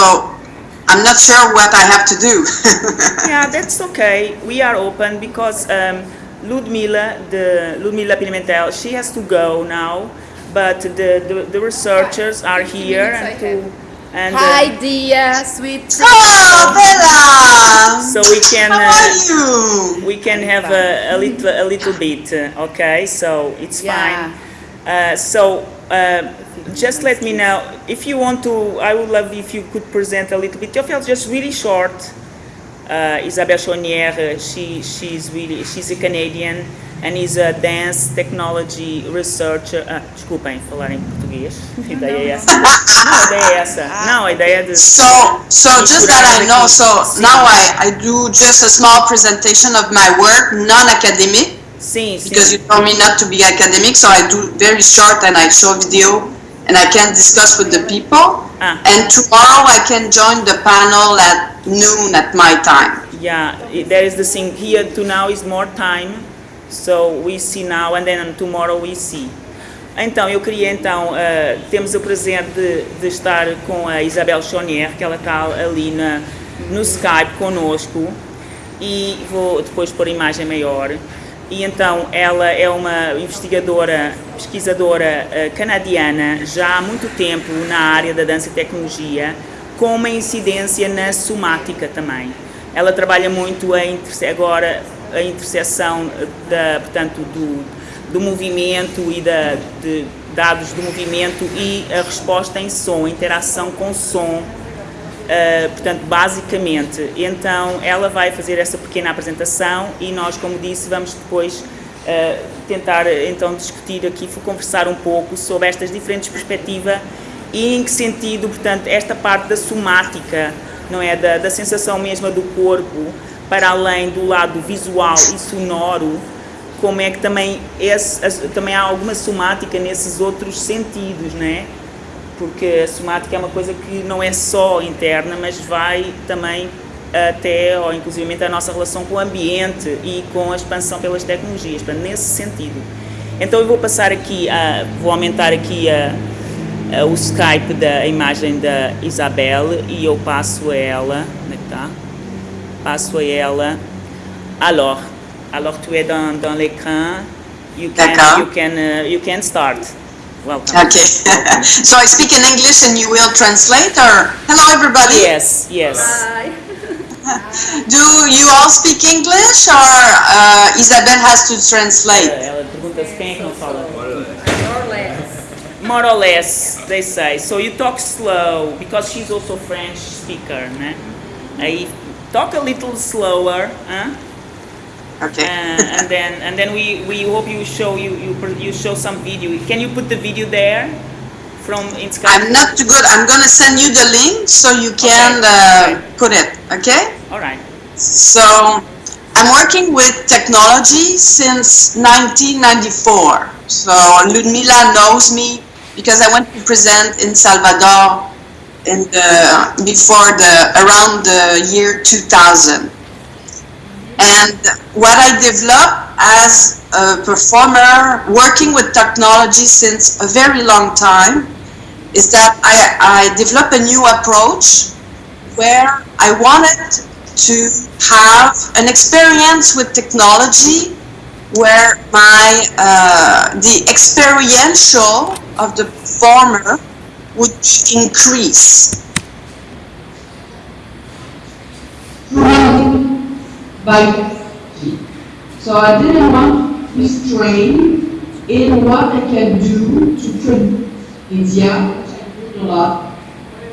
[SPEAKER 7] I'm not sure what I have to do. <laughs>
[SPEAKER 1] Yeah, that's okay. We are open because um, Ludmila, the Ludmila Pimentel, she has to go now, but the, the, the researchers are here and to and uh,
[SPEAKER 2] Hi, dear, sweet.
[SPEAKER 7] oh, Bella!
[SPEAKER 1] so we can
[SPEAKER 7] How
[SPEAKER 1] uh,
[SPEAKER 7] are you?
[SPEAKER 1] we can have a, a little a little bit. uh, Okay, so it's
[SPEAKER 2] Yeah.
[SPEAKER 1] fine. Uh, so. Uh, just let me know if you want to. I would love if you could present a little bit. Your film just really short. uh, Isabelle Chaunière, uh, she, she's really, she's a Canadian and is a dance technology researcher. Uh, desculpem falar em português. <laughs> A ideia é essa. Não, a ideia é essa. Não, a ideia é de.
[SPEAKER 7] So, so just that I know, so now I, I do just a small presentation of my work, non-academic,
[SPEAKER 1] Sim, sim.
[SPEAKER 7] because you told me not to be academic, so I do very short and I show video and I can discuss with the people.
[SPEAKER 1] Ah.
[SPEAKER 7] And tomorrow I can join the panel at noon at my time.
[SPEAKER 1] Yeah, there is the thing here to now is more time, so we see now and then tomorrow we see. Então, eu queria então, eh, temos o prazer de, de estar com a Isabel Chonier, que ela está ali na, no Skype conosco e vou depois pôr a imagem maior. E então, ela é uma investigadora, pesquisadora eh, canadiana, já há muito tempo na área da dança e tecnologia, com uma incidência na somática também. Ela trabalha muito a agora a interseção da, portanto, do, do movimento e da, de dados do movimento e a resposta em som, interação com som, Uh, portanto, basicamente, então ela vai fazer essa pequena apresentação e nós, como disse, vamos depois uh, tentar então discutir aqui, conversar um pouco sobre estas diferentes perspectivas e em que sentido, portanto, esta parte da somática, não é, da, da sensação mesma do corpo, para além do lado visual e sonoro, como é que também, esse, também há alguma somática nesses outros sentidos, não é? porque a somática é uma coisa que não é só interna, mas vai também até, ou inclusive a nossa relação com o ambiente e com a expansão pelas tecnologias, nesse sentido. Então eu vou passar aqui, a, vou aumentar aqui a, a- o Skype da imagem da Isabelle e eu passo a ela, onde é que está? Passo a ela. Alors, alors tu es dans, dans l'écran, you can, you can, uh, you can start. Welcome.
[SPEAKER 7] Okay. <laughs> so I speak in English and you will translate or hello everybody.
[SPEAKER 1] Yes, yes. <laughs>
[SPEAKER 7] Do you all speak English or uh, Isabel has to translate?
[SPEAKER 1] Ela pergunta se quem é que não fala. More or less, they say. So you talk slow because she's also French speaker, né? Aí talk a little slower, huh?
[SPEAKER 7] Okay.
[SPEAKER 1] Uh, and then and then we, we hope you show you you you show some video. Can you put the video there from in Skype.
[SPEAKER 7] I'm not too good. I'm gonna send you the link so you can
[SPEAKER 1] Okay.
[SPEAKER 7] uh, put it. Okay.
[SPEAKER 1] All right.
[SPEAKER 7] So I'm working with technology since 1994. So Ludmila knows me because I went to present in Salvador in the before the around the year 2000. And what I developed as a performer working with technology since a very long time is that I, I developed a new approach where I wanted to have an experience with technology where my uh, the experiential of the performer would increase.
[SPEAKER 8] by. So I didn't want to be strained in what I can do to produce India, which I did a lot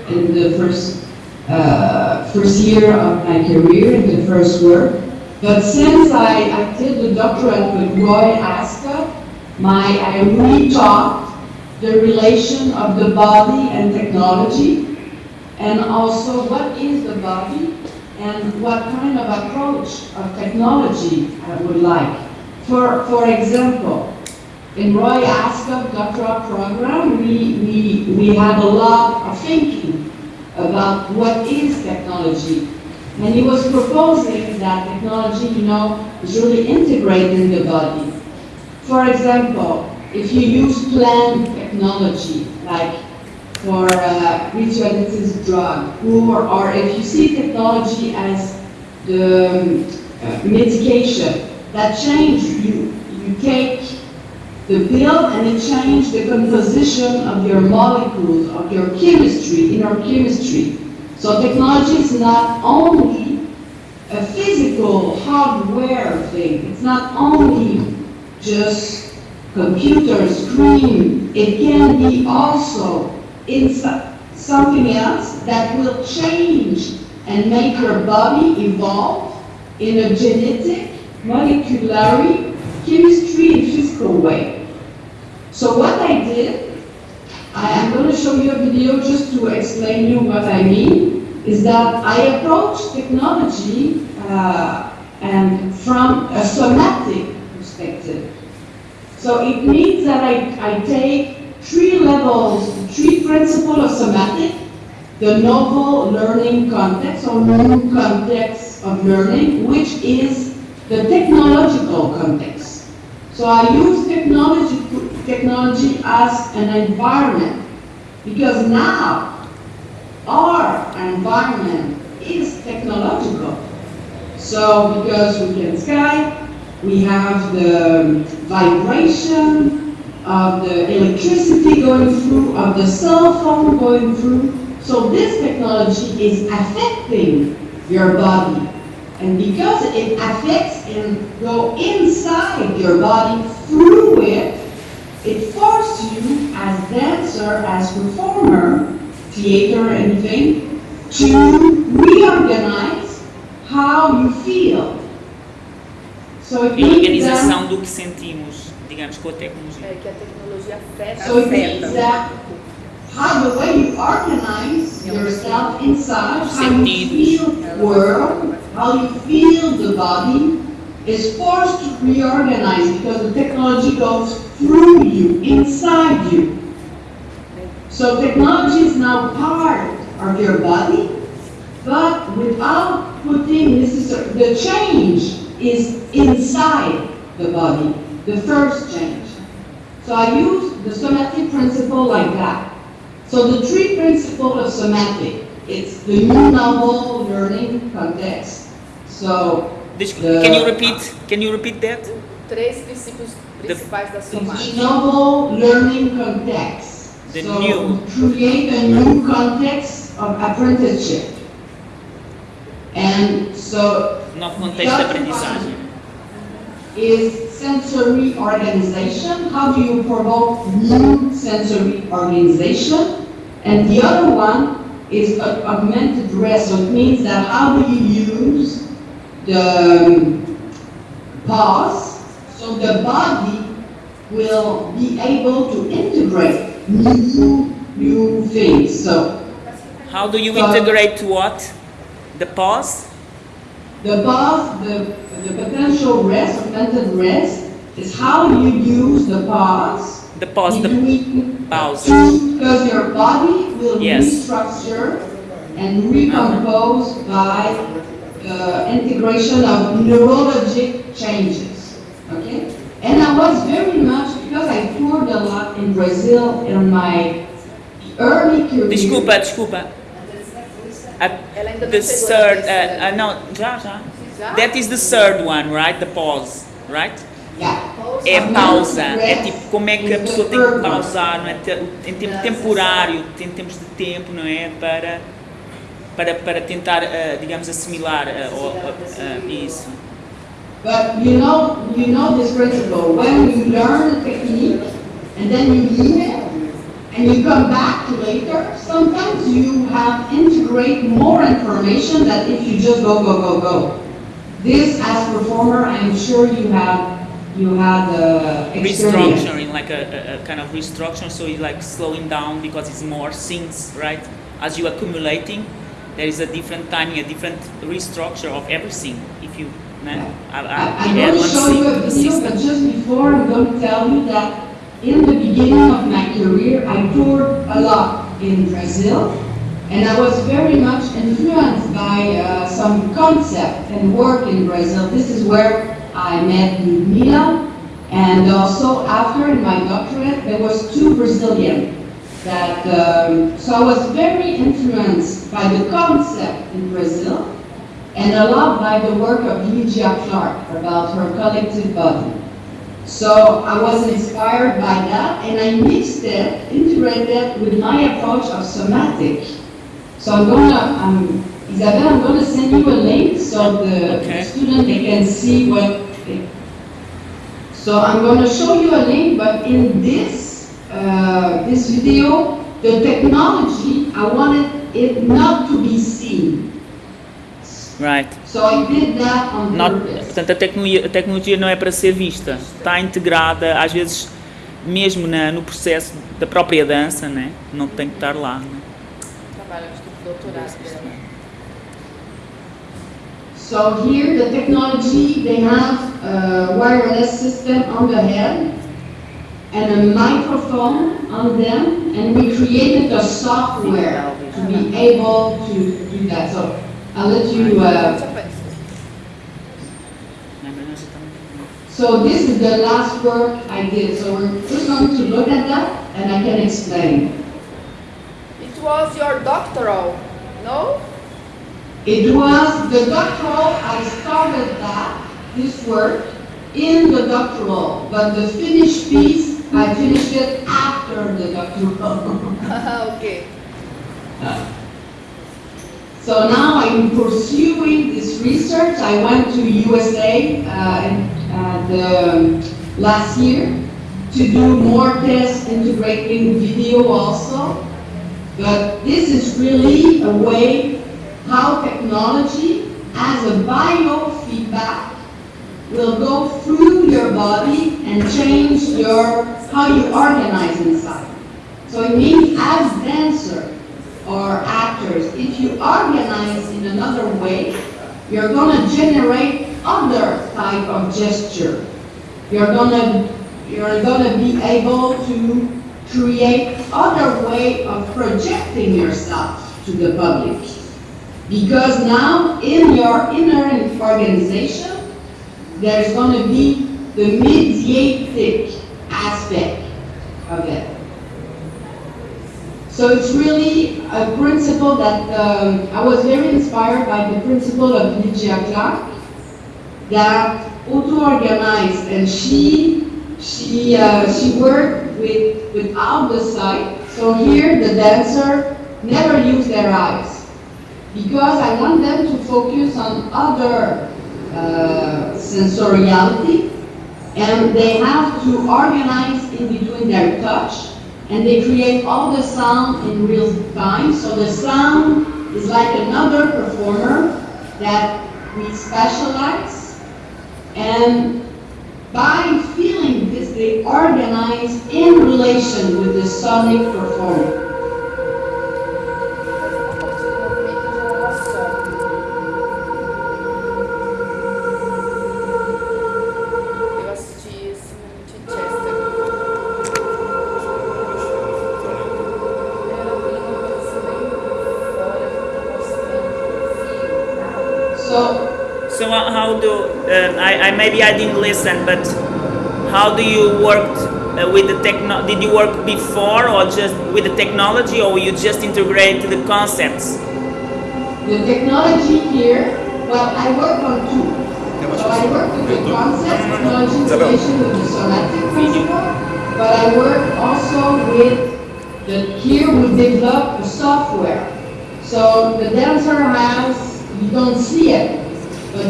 [SPEAKER 8] in the first uh, first year of my career, in the first work. But since I, I did the doctorate with Roy Ascot, my I rethought the relation of the body and technology, and also what is the body and what kind of approach of technology I would like. For, for example, in Roy Ascot doctoral program, we, we, we had a lot of thinking about what is technology. And he was proposing that technology, you know, is really integrated in the body. For example, if you use plant technology, like for uh, radioactive drug, or, or if you see technology as the um, uh, medication that change, you, you take the pill and it change the composition of your molecules, of your chemistry, inner chemistry. So technology is not only a physical hardware thing, it's not only just computer screen, it can be also in something else that will change and make your body evolve in a genetic, molecular, chemistry, and physical way. So what I did, I am going to show you a video just to explain you what I mean, is that I approach technology uh, and from a somatic. So it means that I, I take three levels, three principles of somatic, the novel learning context or new context of learning, which is the technological context. So I use technology, technology as an environment because now our environment is technological. So because we can Skype, we have the vibration of the electricity going through, of the cell phone going through. So this technology is affecting your body. And because it affects and go inside your body through it, it forces you as dancer, as performer, theater, anything, to reorganize how you feel. Means
[SPEAKER 1] organização do que sentimos, digamos, com a tecnologia.
[SPEAKER 2] É que a tecnologia afeta.
[SPEAKER 8] so it means that how the way you organize yourself inside, how you feel the world, how you feel the body, is forced to reorganize because the technology goes through you, inside you. So technology is now part of your body, but without putting necessary, the change is inside the body, the first change. So I use the somatic principle like that. So the three principles of somatic, it's the new novel learning context. So
[SPEAKER 1] Des-
[SPEAKER 8] The-
[SPEAKER 1] Can you repeat? Can you repeat that?
[SPEAKER 2] Três princípios principais da
[SPEAKER 8] it's
[SPEAKER 2] somática.
[SPEAKER 8] the novel learning context.
[SPEAKER 1] The
[SPEAKER 8] so
[SPEAKER 1] new.
[SPEAKER 8] create a new context of apprenticeship. And so
[SPEAKER 1] De aprendizagem.
[SPEAKER 8] is sensory organization. How do you promote new sensory organization? And the other one is augmented rest. So it means that how do you use the um, pause so the body will be able to integrate new new things. So
[SPEAKER 1] How do you
[SPEAKER 8] So-
[SPEAKER 1] integrate what? The pause?
[SPEAKER 8] The pause, the, the potential rest, augmented rest, is how you use the pause
[SPEAKER 1] The pause, the
[SPEAKER 8] between
[SPEAKER 1] pause.
[SPEAKER 8] Because your body will
[SPEAKER 1] Yes.
[SPEAKER 8] restructure and recompose by the integration of neurologic changes. Okay? And I was very much, because I toured a lot in Brazil in my early career.
[SPEAKER 1] Desculpa, desculpa.
[SPEAKER 2] Ela ainda não
[SPEAKER 1] the
[SPEAKER 2] chegou
[SPEAKER 1] third, uh, uh, não, já, já.
[SPEAKER 2] Já?
[SPEAKER 1] That is the third one, right? The pause, right?
[SPEAKER 8] Yeah.
[SPEAKER 1] É pausa, é tipo como é que a
[SPEAKER 8] is the
[SPEAKER 1] pessoa tem que pausar, não é? Em tempo temporário, em termos de tempo, não é? Para, para, para tentar, uh, digamos, assimilar uh, uh, uh, isso.
[SPEAKER 8] But you know, you know this principle. When you learn a technique and then you leave it and you come back later, sometimes you have integrate more information than if you just go, go, go, go. This, as performer, I'm sure you have, you have uh, experience.
[SPEAKER 1] restructuring, like a, a, a kind of restructure, so it's like slowing down because it's more things, right? As you accumulating, there is a different timing, a different restructure of everything. If you, man, I, I,
[SPEAKER 8] I- I'm going to show you a video, but just before, I'm going to tell you that in the beginning of my career, I toured a lot in Brazil, and I was very much influenced by uh, some concept and work in Brazil. This is where I met Ludmila, and also after in my doctorate, there was two Brazilian that, um, so I was very influenced by the concept in Brazil, and a lot by the work of Lydia Clark about her collective body. So I was inspired by that and I mixed it, integrated with my approach of somatic. So I'm gonna, um, Isabel, I'm gonna send you a link so the
[SPEAKER 1] Okay.
[SPEAKER 8] student they can see what. they- So I'm gonna show you a link, but in this, uh, this video, the technology, I wanted it not to be seen.
[SPEAKER 1] Right.
[SPEAKER 8] So I did that on
[SPEAKER 1] Not, portanto, a tecnologia, a tecnologia não é para ser vista, está integrada, às vezes, mesmo na, no processo da própria dança, né? não tem que estar lá. Né?
[SPEAKER 2] Doutorado dela.
[SPEAKER 8] So here, the technology, they have a wireless system on the head and a microphone on them, and we created a software to be able to do that. So I'll let you, uh, so this is the last work I did. So we're just going to look at that and I can explain.
[SPEAKER 2] It was your doctoral, no?
[SPEAKER 8] It was the doctoral, I started that, this work, in the doctoral, but the finished piece, I finished it after the doctoral. <laughs> <laughs>
[SPEAKER 2] ok.
[SPEAKER 8] So now I'm pursuing this research. I went to USA uh, uh, the, last year to do more tests integrating video also. But this is really a way how technology as a biofeedback will go through your body and change your how you organize inside. So it means as dancer or actors, if you organize in another way, you're gonna generate other type of gesture. You're gonna you're gonna be able to create other way of projecting yourself to the public. Because now in your inner organization, there's going to be the mediatic aspect of it. So it's really a principle that um, I was very inspired by the principle of Lydia Clark that auto-organized and she she uh, she worked with without the sight. So here the dancer never use their eyes because I want them to focus on other uh, sensoriality and they have to organize in between their touch and they create all the sound in real time. So the sound is like another performer that we specialize and by feeling this, they organize in relation with the sonic performer.
[SPEAKER 1] Do uh, I, I maybe I didn't listen, but how do you work uh, with the techno? Did you work before or just with the technology, or you just integrate the concepts?
[SPEAKER 8] the technology here, well, I work on two. So I work with the concept, technology integration with the somatic principle, but I work also with the, here we develop the software. So the dancer has, you don't see it, but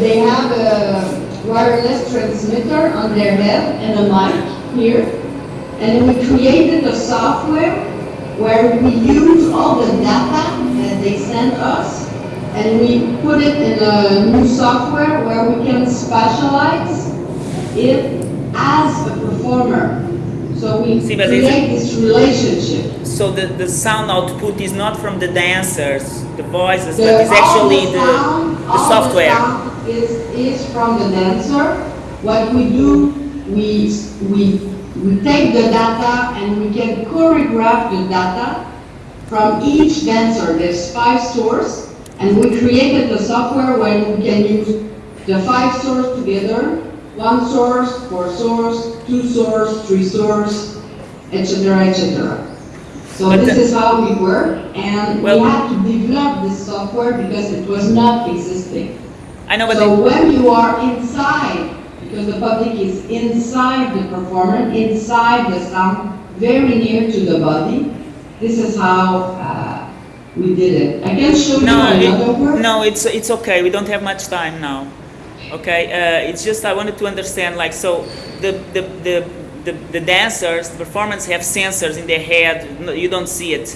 [SPEAKER 8] they have a wireless transmitter on their head and a mic here. And we created a software where we use all the data that they send us and we put it in a new software where we can specialize it as a performer. So we
[SPEAKER 1] See,
[SPEAKER 8] create this relationship.
[SPEAKER 1] So the, the sound output is not from the dancers, the voices,
[SPEAKER 8] The-
[SPEAKER 1] but it's actually
[SPEAKER 8] the
[SPEAKER 1] the,
[SPEAKER 8] sound-
[SPEAKER 1] the software.
[SPEAKER 8] Is, is from the dancer. What we do, we, we, we take the data and we can choreograph the data from each dancer. There's five sources, and we created the software where we can use the five source together, one source, four source, two source, three source, etc., etc. So
[SPEAKER 1] But
[SPEAKER 8] this is how we work, and we had to develop this software because it was not existing.
[SPEAKER 1] I know, but
[SPEAKER 8] So
[SPEAKER 1] the-
[SPEAKER 8] when you are inside, because the public is inside the performer, inside the sound, very near to the body, this is how uh, we did it. I can show you
[SPEAKER 1] no,
[SPEAKER 8] another
[SPEAKER 1] it,
[SPEAKER 8] work.
[SPEAKER 1] no, it's it's okay. We don't have much time now. Okay, uh, it's just I wanted to understand, like, so the the the the, the dancers, the performers have sensors in their head. No, you don't see it.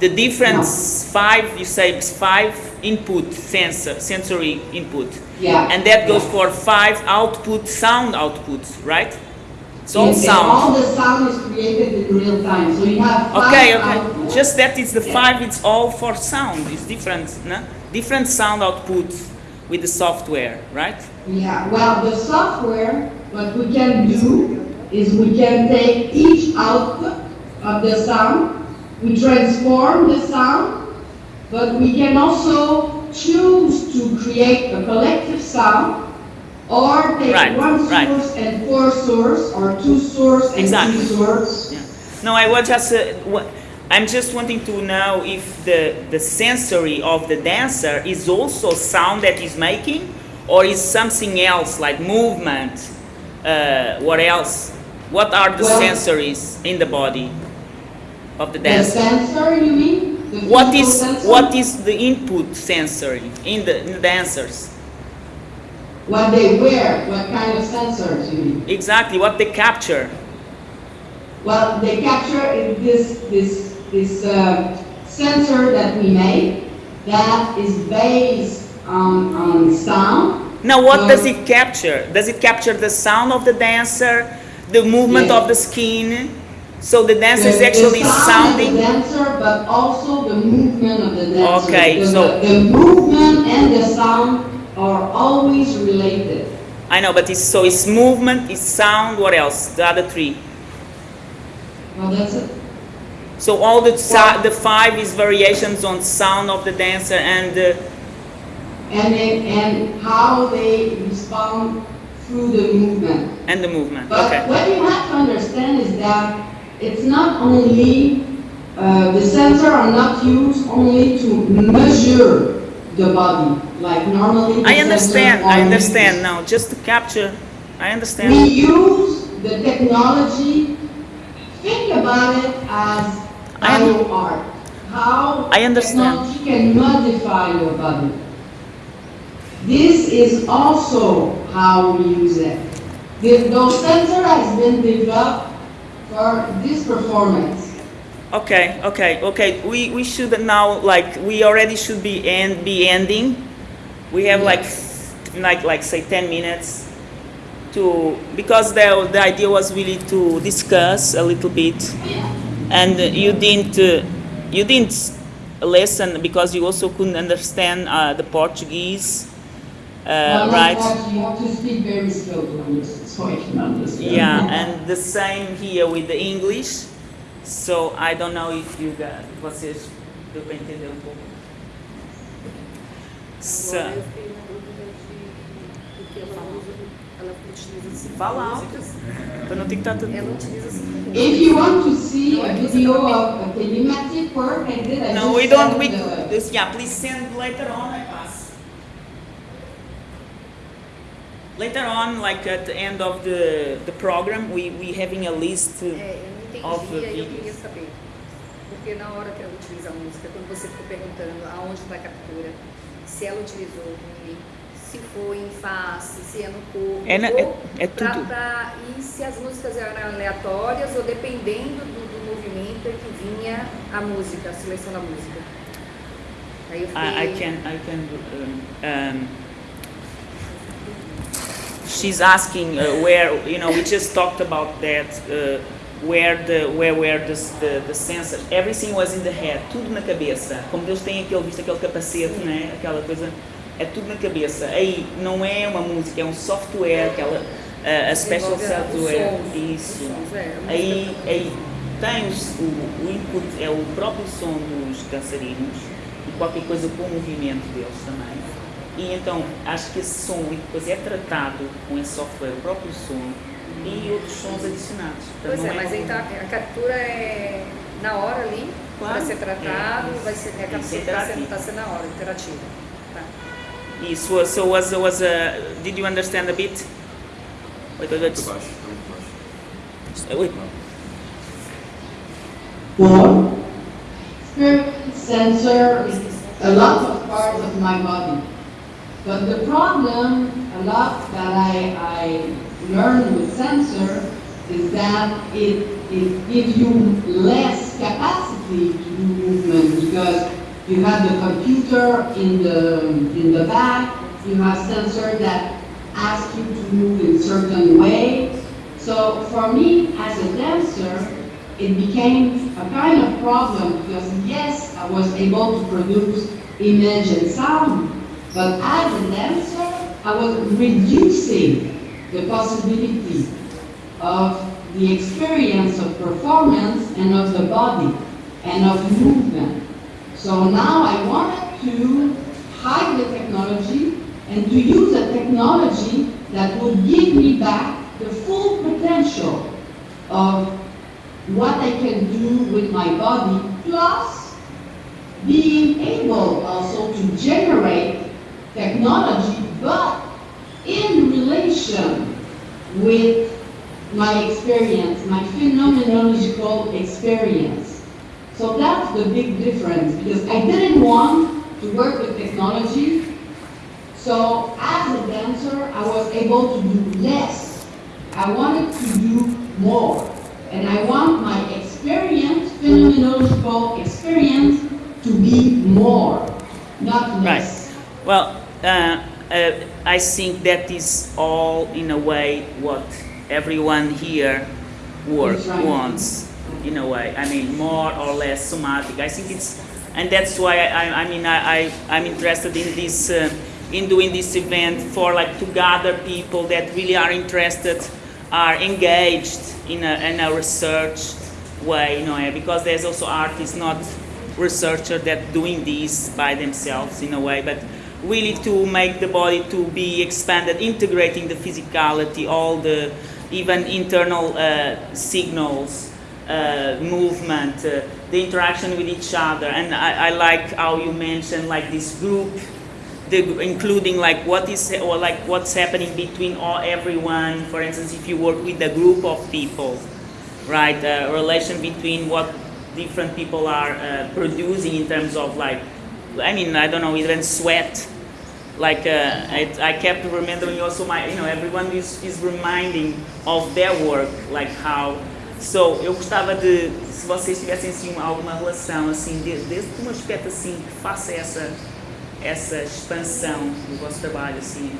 [SPEAKER 1] The difference five, you say it's five input sensor, sensory input,
[SPEAKER 8] Yeah.
[SPEAKER 1] and that goes for five output sound outputs, right? It's all
[SPEAKER 8] Yes,
[SPEAKER 1] sound.
[SPEAKER 8] All the sound is created in real time, so you have five
[SPEAKER 1] Okay, okay.
[SPEAKER 8] outputs.
[SPEAKER 1] Just that it's the five, it's all for sound. It's different, no? Different sound outputs with the software, right?
[SPEAKER 8] Yeah, well, the software, what we can do is we can take each output of the sound, we transform the sound, but we can also choose to create a collective sound or take
[SPEAKER 1] Right,
[SPEAKER 8] one
[SPEAKER 1] right.
[SPEAKER 8] source and four source or two source and
[SPEAKER 1] Exactly.
[SPEAKER 8] three source.
[SPEAKER 1] Yeah. No, I was just, uh, I'm just wanting to know if the, the sensory of the dancer is also sound that he's making, or is something else like movement? Uh, what else? What are the
[SPEAKER 8] Well-
[SPEAKER 1] sensories in the body of the
[SPEAKER 8] The
[SPEAKER 1] dancer?
[SPEAKER 8] sensor, you mean? The
[SPEAKER 1] What is
[SPEAKER 8] sensor?
[SPEAKER 1] what is the input sensory in the, in the dancers?
[SPEAKER 8] What they wear, what kind of sensors you mean?
[SPEAKER 1] Exactly what they capture.
[SPEAKER 8] Well, they capture this, this, this uh, sensor that we make that is based on, on sound.
[SPEAKER 1] Now, what
[SPEAKER 8] So-
[SPEAKER 1] does it capture? Does it capture the sound of the dancer, the movement of the skin? So the dancer is actually
[SPEAKER 8] the sound
[SPEAKER 1] sounding.
[SPEAKER 8] the dancer, but also the movement of the dancer.
[SPEAKER 1] Okay,
[SPEAKER 8] because
[SPEAKER 1] so-
[SPEAKER 8] the, the movement and the sound are always related.
[SPEAKER 1] I know, but it's so it's movement, it's sound. What else? The other three.
[SPEAKER 8] Well, that's it.
[SPEAKER 1] So all the si- the five is variations on sound of the dancer and
[SPEAKER 8] And, then- and how they respond through the movement.
[SPEAKER 1] and the movement.
[SPEAKER 8] But
[SPEAKER 1] Okay.
[SPEAKER 8] what you have to understand is that it's not only, uh, the sensor are not used only to measure the body, like normally.
[SPEAKER 1] I understand. I understand
[SPEAKER 8] used.
[SPEAKER 1] now. Just to capture. I understand.
[SPEAKER 8] We use the technology, think about it as
[SPEAKER 1] I
[SPEAKER 8] art. How
[SPEAKER 1] I understand.
[SPEAKER 8] technology can modify your body. This is also how we use it. The, those sensor has been developed for this performance.
[SPEAKER 1] Okay, okay, okay. We, we should now like we already should be end be ending. We have like like like say ten minutes to because the the idea was really to discuss a little bit, and you didn't uh, you didn't listen because you also couldn't understand uh, the Portuguese, uh, right?
[SPEAKER 8] You have to speak very.
[SPEAKER 1] Yeah, and the same here with the English. So I don't know if you got vocês deu para entender um pouco. So, não
[SPEAKER 5] utiliza cinco
[SPEAKER 8] If you want to see a video of a kinematic work I did, I
[SPEAKER 1] No, we don't. We, this, yeah, please send later on. I pass. Later on, like at the end of the the program, we we having a list.
[SPEAKER 5] É, eu não
[SPEAKER 1] Of the
[SPEAKER 5] entendi, eu queria saber. Porque na hora que ela utiliza a música, quando você ficou perguntando aonde está a captura, se ela utilizou ele, se foi em face, se é no corpo,
[SPEAKER 1] É na- é- é
[SPEAKER 5] pra-
[SPEAKER 1] tudo.
[SPEAKER 5] pra- e se as músicas eram aleatórias ou dependendo do, do movimento é que vinha a música, a seleção da música. Aí eu fiquei...
[SPEAKER 1] I, I can I can. Um, um, she's asking uh, where you know we just talked about that. Uh, where the where where the, the the sensor everything was in the head tudo na cabeça. Como Deus tem aquele visto aquele capacete né? Aquela coisa é tudo na cabeça. Aí não é uma música é um software aquela uh, a special software.
[SPEAKER 5] sons,
[SPEAKER 1] isso.
[SPEAKER 5] é,
[SPEAKER 1] aí aí tem os- o, o input é o próprio som dos dançarinos e qualquer coisa com o movimento deles também e então acho que esse som depois é tratado com esse software o próprio som e outros sons adicionados Portanto,
[SPEAKER 5] Pois é,
[SPEAKER 1] não
[SPEAKER 5] mas tá, a captura é na hora ali,
[SPEAKER 1] Claro.
[SPEAKER 5] para ser tratado,
[SPEAKER 1] É,
[SPEAKER 5] vai ser, a
[SPEAKER 1] isso.
[SPEAKER 5] captura
[SPEAKER 1] é
[SPEAKER 5] está sendo, tá sendo na hora, interativa. Tá.
[SPEAKER 1] Isso, so, so was was a. Did you understand a bit? Wait, wait,
[SPEAKER 3] Muito
[SPEAKER 1] wait.
[SPEAKER 3] baixo, muito baixo.
[SPEAKER 1] Wait.
[SPEAKER 8] Four, spirit sensor a lot of parts of my body. But the problem, a lot that I, I learned with sensor is that it, it gives you less capacity to do movement because you have the computer in the, in the back, you have sensor that ask you to move in certain way. So for me, as a dancer, it became a kind of problem because yes, I was able to produce image and sound, but as a dancer, I was reducing the possibility of the experience of performance and of the body and of movement. So now I wanted to hide the technology and to use a technology that would give me back the full potential of what I can do with my body, plus being able also to generate technology, but in relation with my experience, my phenomenological experience. So that's the big difference, because I didn't want to work with technology, so as a dancer, I was able to do less. I wanted to do more. And I want my experience, phenomenological experience, to be more, not less. Right.
[SPEAKER 1] Well, uh, uh, I think that is all in a way what everyone here work wants. In a way, I mean, more or less somatic. I think it's, and that's why I, I, mean, I, I, I'm interested in this, uh, in doing this event for like to gather people that really are interested, are engaged in a, in a research way, you know, because there's also artists, not researchers that doing this by themselves in a way, but really to make the body to be expanded, integrating the physicality, all the even internal uh, signals, uh, movement, uh, the interaction with each other. And I, I like how you mentioned like this group, the, including like what is or like what's happening between all everyone. For instance, if you work with a group of people, right? Relation between what different people are uh, producing in terms of like, I mean, I don't know, even sweat. Like uh, I, I kept remembering also my, you know, everyone is, is reminding of their work, like how. So eu gostava de, se vocês tivessem assim alguma relação assim, de- desde um aspecto assim que faça essa essa expansão do vosso trabalho assim,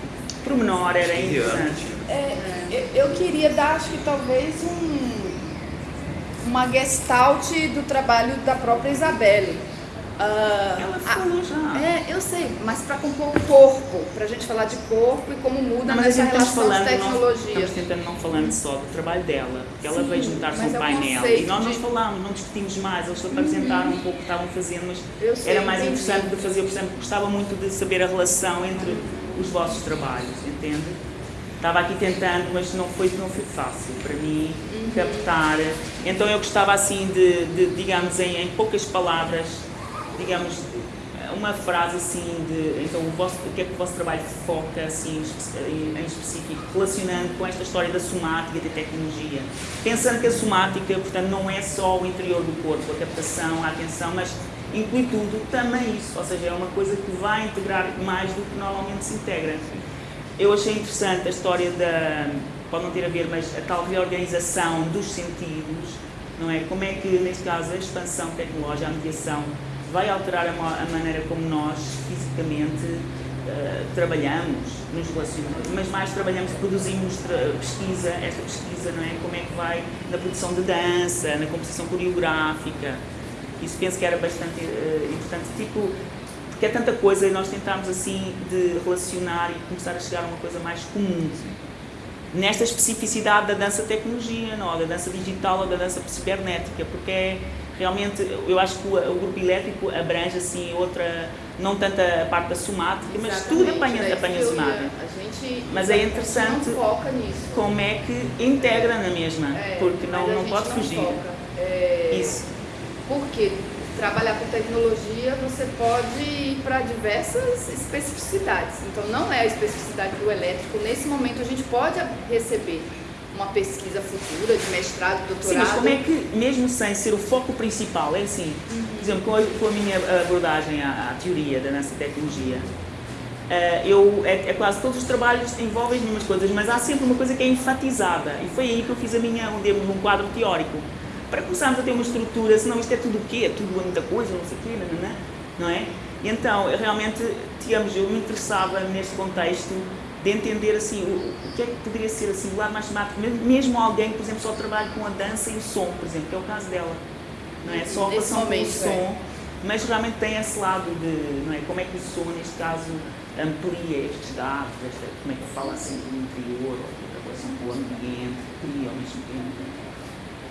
[SPEAKER 1] pormenor era interessante.
[SPEAKER 2] É, eu- eu queria dar, acho que talvez um, uma gestalt do trabalho da própria Isabelle. Uh,
[SPEAKER 1] Ela falou já.
[SPEAKER 2] É, eu sei, mas para compor o corpo, para a gente falar de corpo e como muda
[SPEAKER 1] Não, mas
[SPEAKER 2] nessa
[SPEAKER 1] a gente estamos
[SPEAKER 2] relação de
[SPEAKER 1] nós
[SPEAKER 2] tecnologia.
[SPEAKER 1] estamos tentando não falando só do trabalho dela, porque ela
[SPEAKER 2] Sim,
[SPEAKER 1] veio juntar-se um
[SPEAKER 2] é
[SPEAKER 1] painel e nós não
[SPEAKER 2] de-
[SPEAKER 1] falámos, não discutimos mais, eles só apresentaram um pouco o que estavam fazendo, mas
[SPEAKER 2] sei,
[SPEAKER 1] era mais
[SPEAKER 2] entendi.
[SPEAKER 1] interessante de fazer, por exemplo, gostava muito de saber a relação entre os vossos trabalhos, entende? Estava aqui tentando, mas não foi, não foi fácil para mim
[SPEAKER 2] Uhum.
[SPEAKER 1] captar. Então eu gostava assim de, de, digamos, em, em poucas palavras, digamos, uma frase assim de então o, vosso, o que é que o vosso trabalho foca assim em, específico relacionando com esta história da somática e da tecnologia. Pensando que a somática portanto não é só o interior do corpo a captação a atenção mas inclui tudo também isso. Ou seja é uma coisa que vai integrar mais do que normalmente se integra. Eu achei interessante a história da pode não ter a ver mas a tal reorganização dos sentidos não é? Como é que neste caso a expansão tecnológica a mediação vai alterar a, a maneira como nós fisicamente eh, trabalhamos, nos relacionamos, mas mais trabalhamos, produzimos tra- pesquisa, esta pesquisa, não é? Como é que vai na produção de dança, na composição coreográfica. Isso penso que era bastante eh, importante, tipo, porque é tanta coisa e nós tentámos assim de relacionar e começar a chegar a uma coisa mais comum nesta especificidade da dança tecnologia, não, da dança digital ou da dança cibernética, porque é realmente, eu acho que o, o grupo elétrico abrange assim outra, não tanto a parte da somática, mas tudo apanha,
[SPEAKER 2] daí
[SPEAKER 1] apanha somática. Mas é interessante
[SPEAKER 2] nisso.
[SPEAKER 1] Como é que integra na mesma,
[SPEAKER 2] É,
[SPEAKER 1] porque não, não pode
[SPEAKER 2] não
[SPEAKER 1] fugir.
[SPEAKER 2] É,
[SPEAKER 1] Isso.
[SPEAKER 2] Porque trabalhar com tecnologia você pode ir para diversas especificidades. Então não é a especificidade do elétrico. Nesse momento a gente pode receber uma pesquisa futura de mestrado,
[SPEAKER 1] Sim,
[SPEAKER 2] doutorado.
[SPEAKER 1] mas como é que, mesmo sem ser o foco principal, é assim, por exemplo, com a, com a minha abordagem à, à teoria da e tecnologia, eh, eu, é, é quase todos os trabalhos envolvem as mesmas coisas, mas há sempre uma coisa que é enfatizada, e foi aí que eu fiz a minha, um, um quadro teórico, para começarmos a ter uma estrutura, senão isto é tudo o quê? É tudo muita coisa, não sei o quê, não, não, não é? Então, eu realmente, digamos, eu me interessava neste contexto de entender assim o, o que é que poderia ser assim o lado mais temático, mesmo, alguém que, por exemplo, só trabalha com a dança e o som, por exemplo, que é o caso dela, não é? Só a relação com o som,
[SPEAKER 2] é.
[SPEAKER 1] mas realmente tem esse lado de, não é? Como é que o som, neste caso, amplia estes dados, esta, como é que fala assim do interior, ou da relação com o ambiente, cria ao mesmo tempo.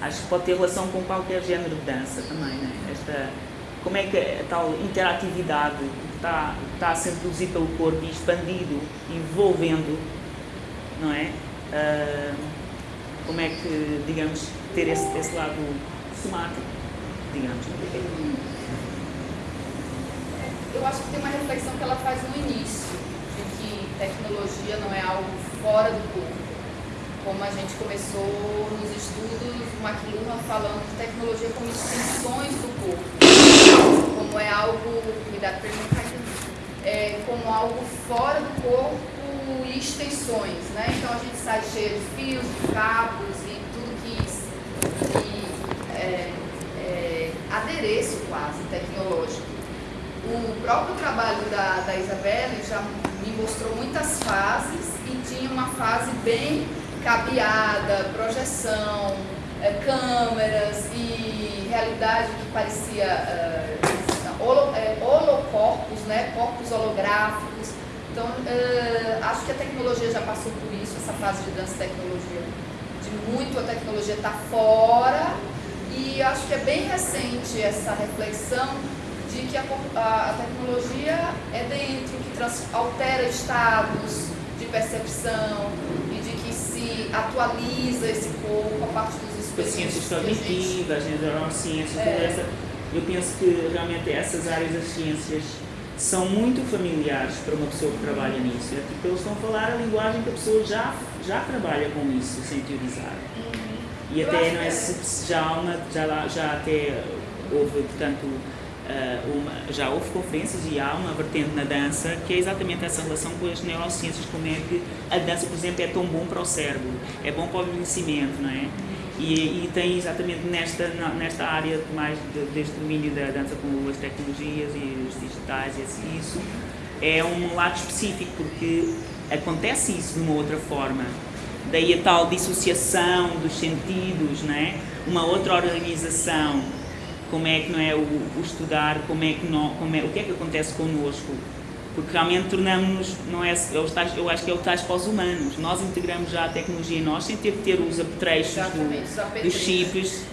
[SPEAKER 1] Acho que pode ter relação com qualquer género de dança também, né? Esta, como é que a tal interatividade está, está a ser produzida pelo corpo e expandido, envolvendo, não é? Ah, como é que, digamos, ter esse, esse lado somático, digamos.
[SPEAKER 2] Eu acho que tem uma reflexão que ela faz no início, de que tecnologia não é algo fora do corpo. Como a gente começou nos estudos, o McLuhan falando de tecnologia como extensões do corpo. Como é algo, cuidado para não cair, é, como algo fora do corpo e extensões, né? Então a gente sai cheio de fios, de cabos e tudo que, que é, é, adereço quase tecnológico. O próprio trabalho da, da Isabelle já me mostrou muitas fases e tinha uma fase bem cabeada, projeção, eh, câmeras e realidade que parecia eh, holo, eh, holocorpos, né? corpos holográficos. Então, eh, acho que a tecnologia já passou por isso, essa fase de dança tecnologia. De muito a tecnologia está fora e acho que é bem recente essa reflexão de que a- a tecnologia é dentro, que trans- altera estados de percepção e de que se atualiza esse corpo a partir dos
[SPEAKER 1] As ciências cognitivas, as neurociências,
[SPEAKER 2] É.
[SPEAKER 1] toda essa. Eu penso que realmente essas áreas das ciências são muito familiares para uma pessoa que trabalha nisso. É tipo, eles estão a falar a linguagem que a pessoa já, já trabalha com isso, sem teorizar. E
[SPEAKER 2] Eu
[SPEAKER 1] até não é,
[SPEAKER 2] é.
[SPEAKER 1] já, uma, já, já até houve, portanto, ah, uma, já houve conferências e há uma vertente na dança que é exatamente essa relação com as neurociências, como é que a dança, por exemplo, é tão bom para o cérebro, é bom para o envelhecimento, não é? E, e tem exatamente nesta, nesta área mais de, deste domínio da dança com as tecnologias e os digitais, e isso é um lado específico, porque acontece isso de uma outra forma. Daí a tal dissociação dos sentidos, não é? uma outra organização como é que não é o, o estudar, como é que não, como é, o que é que acontece connosco, porque realmente tornamos não é, eu, eu acho que é o tais para os humanos. Nós integramos já a tecnologia em nós sem ter que ter os apetrechos do, dos chips.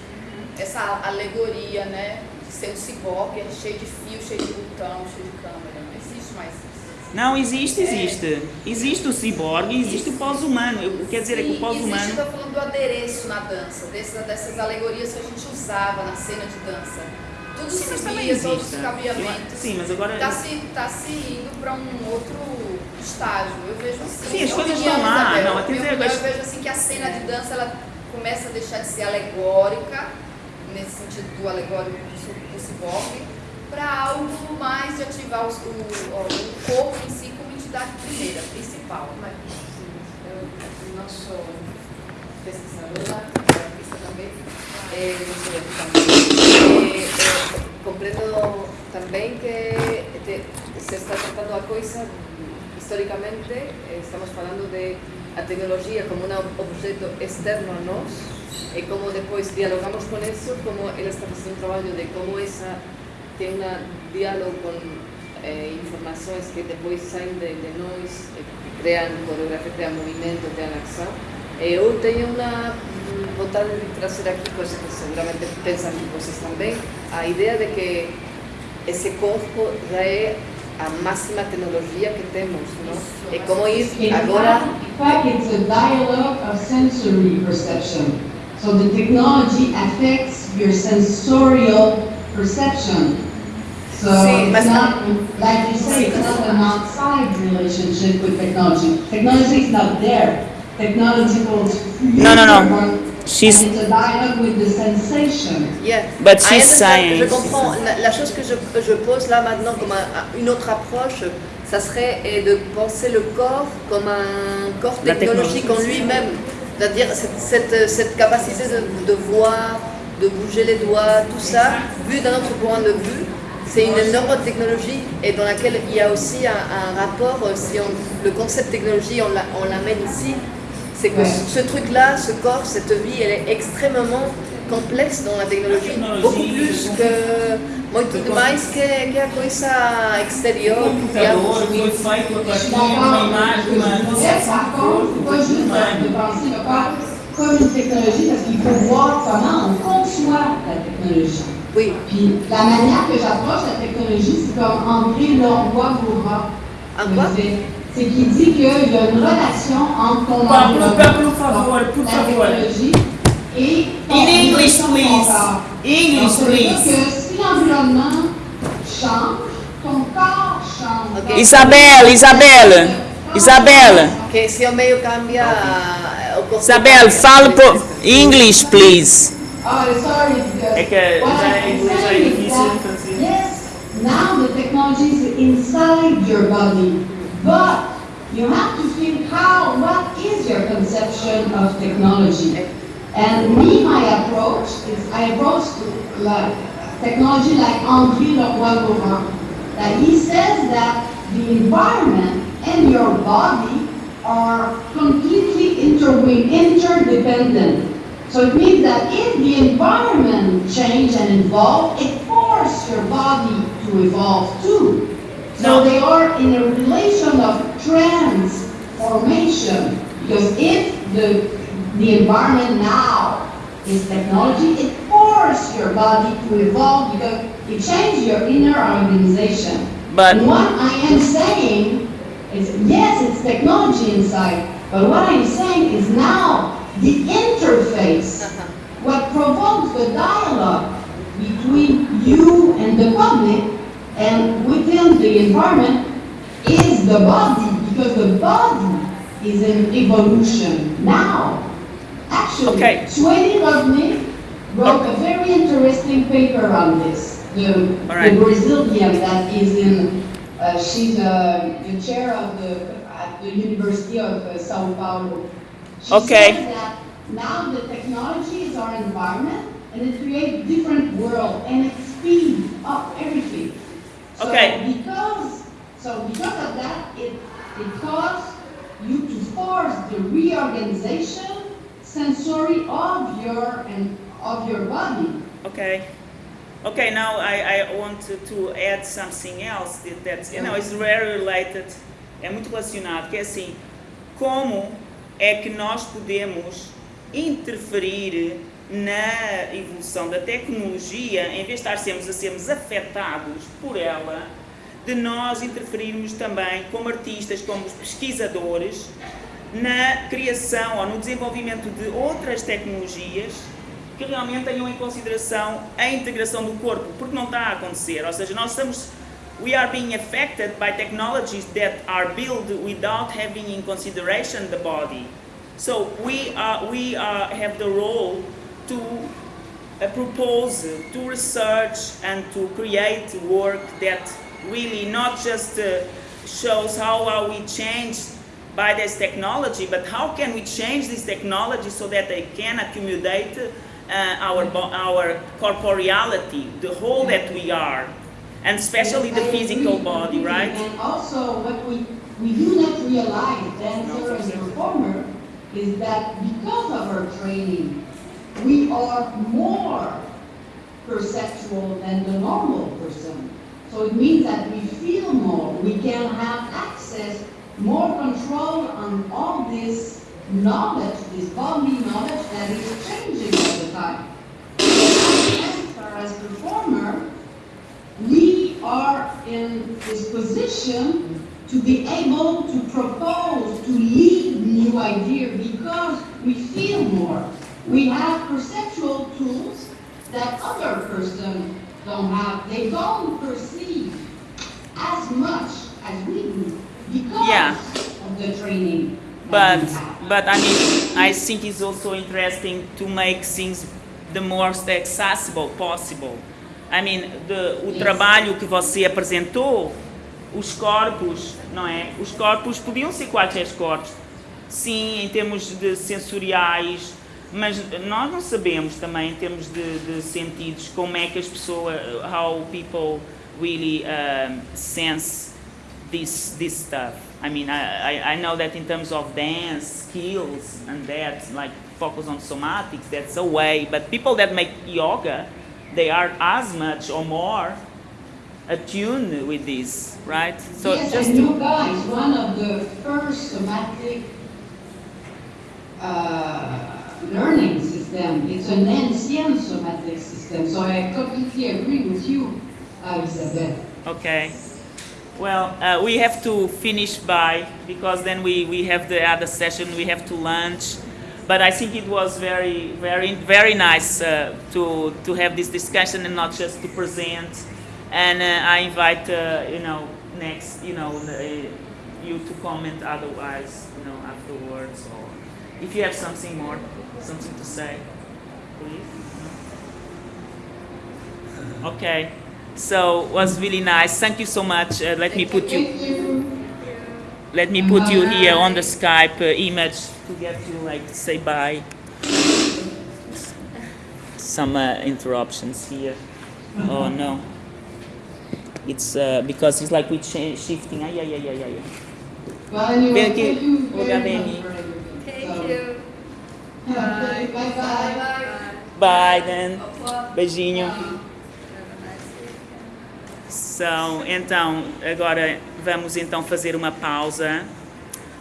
[SPEAKER 2] Essa alegoria, né, de ser um ciborgue, cheio de fio, cheio de botão, cheio de câmera, não existe mais isso.
[SPEAKER 1] Não, existe, existe. Existe o ciborgue e existe o pós-humano. Quer dizer, Sim, é que o pós-humano...
[SPEAKER 2] Existe, eu falando do adereço na dança, dessas, dessas alegorias que a gente usava na cena de dança tudo Sim, subia, todos os cabeamentos.
[SPEAKER 1] Sim, mas agora...
[SPEAKER 2] Está se, tá se indo para um outro estágio, eu vejo assim.
[SPEAKER 1] Sim, as coisas estão lá. Isabel, não,
[SPEAKER 2] eu, eu, eu vejo assim que a cena de dança, ela começa a deixar de ser alegórica, nesse sentido do alegórico do, ciborgue, para algo mais de ativar o, o, o, corpo em si como entidade primeira, principal. Mas, eu não sou pesquisadora, artista também, também. É, comprendo también que se está tratando a coisa históricamente, estamos hablando de a tecnología como un objeto externo a nós e como depois dialogamos con eso, como él está facendo un traballo de como esa ten un diálogo con eh, que depois saem de, de nós, eh, crean coreografía, crean movimento, crean acção. Eu tenho uma de trazer aqui, coisa que seguramente pensam vocês também, a ideia de que esse corpo já é a máxima tecnologia que temos, não? É como ir agora...
[SPEAKER 8] In fact, it's a dialogue of sensory perception. So the technology affects your sensorial perception. So Sim, it's not, like you say, it's not an outside relationship with technology. Technology is not there. Technology goes
[SPEAKER 1] No, no, no. She's,
[SPEAKER 8] it's a dialogue with the sensation.
[SPEAKER 4] Yeah.
[SPEAKER 1] But she's saying.
[SPEAKER 4] Je comprends. La, la, chose que je, je pose là maintenant comme un, une autre approche, ça serait de penser le corps comme un corps technologique en lui-même. C'est-à-dire cette, cette, cette, capacité de, de, voir, de bouger les doigts, tout ça, vu d'un autre point de vue, c'est une énorme technologie et dans laquelle il y a aussi un, un rapport, si on, le concept technologie, on l'amène ici, c'est que ce truc-là, ce corps, cette vie, elle est extrêmement complexe dans la technologie, beaucoup plus que muito demais que, que a coisa exterior.
[SPEAKER 1] O computador foi feito a partir de uma imagem,
[SPEAKER 8] uma comme une technologie parce qu'il faut voir comment on conçoit la technologie.
[SPEAKER 4] Oui.
[SPEAKER 8] Puis la manière que j'approche la technologie, c'est comme André Lorbois Bourra.
[SPEAKER 4] En quoi?
[SPEAKER 8] C'est qu'il dit qu'il y a une relation entre ton
[SPEAKER 1] environnement, la
[SPEAKER 8] technologie et ton
[SPEAKER 1] In English, please. English, please.
[SPEAKER 8] que si l'environnement change, ton corps change.
[SPEAKER 1] Okay. Isabelle, Isabelle, Isabelle.
[SPEAKER 4] Que se o meio cambia, o corpo
[SPEAKER 1] Isabelle, fala por English, please.
[SPEAKER 8] Oh, sorry.
[SPEAKER 1] É que já é inglês é difícil, então
[SPEAKER 8] Yes, now the technology is inside your body. But you have to think how, what is your conception of technology? And me, my approach is I approach like technology like Henri Leroy That he says that the environment and your body are completely interdependent. So it means that if the environment change and evolve, it forces your body to evolve too. So they are in a relation of transformation. Because if the, the environment now is technology, it forces your body to evolve because it changes your inner organization.
[SPEAKER 1] But
[SPEAKER 8] and what I am saying is, yes, it's technology inside, but what I'm saying is now the interface, uh-huh. what provokes the dialogue between you and the public and within the environment is the body, because the body is in evolution now. Actually,
[SPEAKER 1] okay.
[SPEAKER 8] Swedi Rodney wrote a very interesting paper on this. The,
[SPEAKER 1] right.
[SPEAKER 8] the Brazilian that is in, uh, she's uh, the chair of the, at the University of uh, Sao Paulo. She
[SPEAKER 1] okay.
[SPEAKER 8] said that now the technology is our environment and it creates different world and it speeds up everything. So
[SPEAKER 1] Okay.
[SPEAKER 8] Because, so because of that, it, it caused you to force the reorganization sensory of your and of your body.
[SPEAKER 1] Ok. Okay, now I, I want to, to add something else that, that's, you know, is very related, é muito relacionado, que é assim, como é que nós podemos interferir na evolução da tecnologia, em vez de estar sermos a sermos afetados por ela, de nós interferirmos também como artistas, como pesquisadores, na criação ou no desenvolvimento de outras tecnologias que realmente tenham em consideração a integração do corpo, porque não está a acontecer. Ou seja, nós estamos we are being affected by technologies that are built without having in consideration the body. So we are we are, have the role to uh, propose, to research and to create work that really not just uh, shows how are we changed by this technology, but how can we change this technology so that they can accumulate uh, our, our corporeality, the whole that we are, and especially the physical body, right?
[SPEAKER 8] And also, what we, we do not realize, dancer and performer, is that because of our training, we are more perceptual than the normal person. So it means that we feel more, we can have access, more control on all this knowledge, this body knowledge that is changing all the time. As performer, we are in this position to be able to propose, to lead new ideas because we feel more. We have perceptual tools that other person don't have. They don't perceive as much as we do because
[SPEAKER 1] yeah.
[SPEAKER 8] of the training
[SPEAKER 1] but but I mean I think it's also interesting to make things the most accessible possible. I mean, the, o trabalho que você apresentou, os corpos, não é? Os corpos podiam ser quaisquer corpos. Sim, em termos de sensoriais, mas nós não sabemos também em termos de, de sentidos como é que as pessoas, how people really um, sense this this stuff. I mean, I, I, know that in terms of dance skills and that, like focus on somatics, that's a way. But people that make yoga, they are as much or more attuned with this, right?
[SPEAKER 8] So yes, just and yoga is one of the first somatic learning system. It's an ancient somatic system. So I completely agree with you, uh, Isabel.
[SPEAKER 1] Okay. Well, uh, we have to finish by because then we, we have the other session. We have to lunch, but I think it was very very very nice uh, to to have this discussion and not just to present. And uh, I invite uh, you know next you know the, you to comment otherwise you know afterwards or if you have something more something to say, please. <laughs> Okay. So it was really nice. Thank you so much. Uh, let me put you. Let me put you here on the Skype uh, image to get you like say bye. Some uh, interruptions here. Oh no. It's uh, because it's like we are shifting. Ah, yeah, yeah, yeah, yeah, yeah.
[SPEAKER 8] Well, anyway, thank you.
[SPEAKER 1] Thank you.
[SPEAKER 8] Bye. Bye. Bye.
[SPEAKER 1] Bye. Beijinho. São, então, agora vamos então fazer uma pausa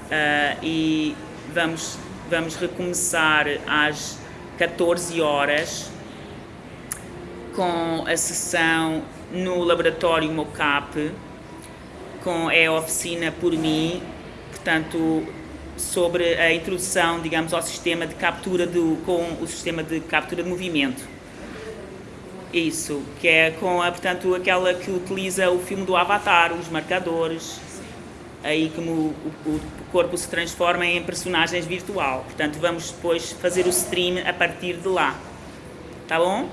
[SPEAKER 1] uh, e vamos, vamos recomeçar às 14 horas com a sessão no laboratório Mocap, com é a oficina por mim, portanto, sobre a introdução, digamos, ao sistema de captura do, com o sistema de captura de movimento. Isso, que é com a, portanto, aquela que utiliza o filme do Avatar, os marcadores, aí como o, o, corpo se transforma em personagens virtual. Portanto, vamos depois fazer o stream a partir de lá. Tá bom?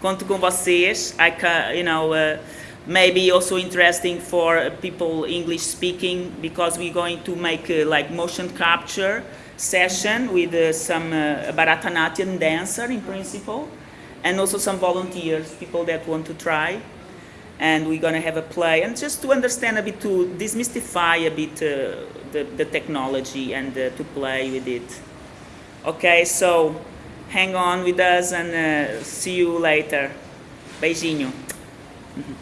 [SPEAKER 1] Conto com vocês. I can, you know, uh, maybe also interesting for people English speaking because we're going to make uh, like motion capture session with uh, some uh, Bharatanatyam dancer in principle and also some volunteers, people that want to try. And we're going to have a play, and just to understand a bit, to demystify a bit uh, the, the technology and uh, to play with it. Okay, so hang on with us and see you later. Beijinho. <laughs>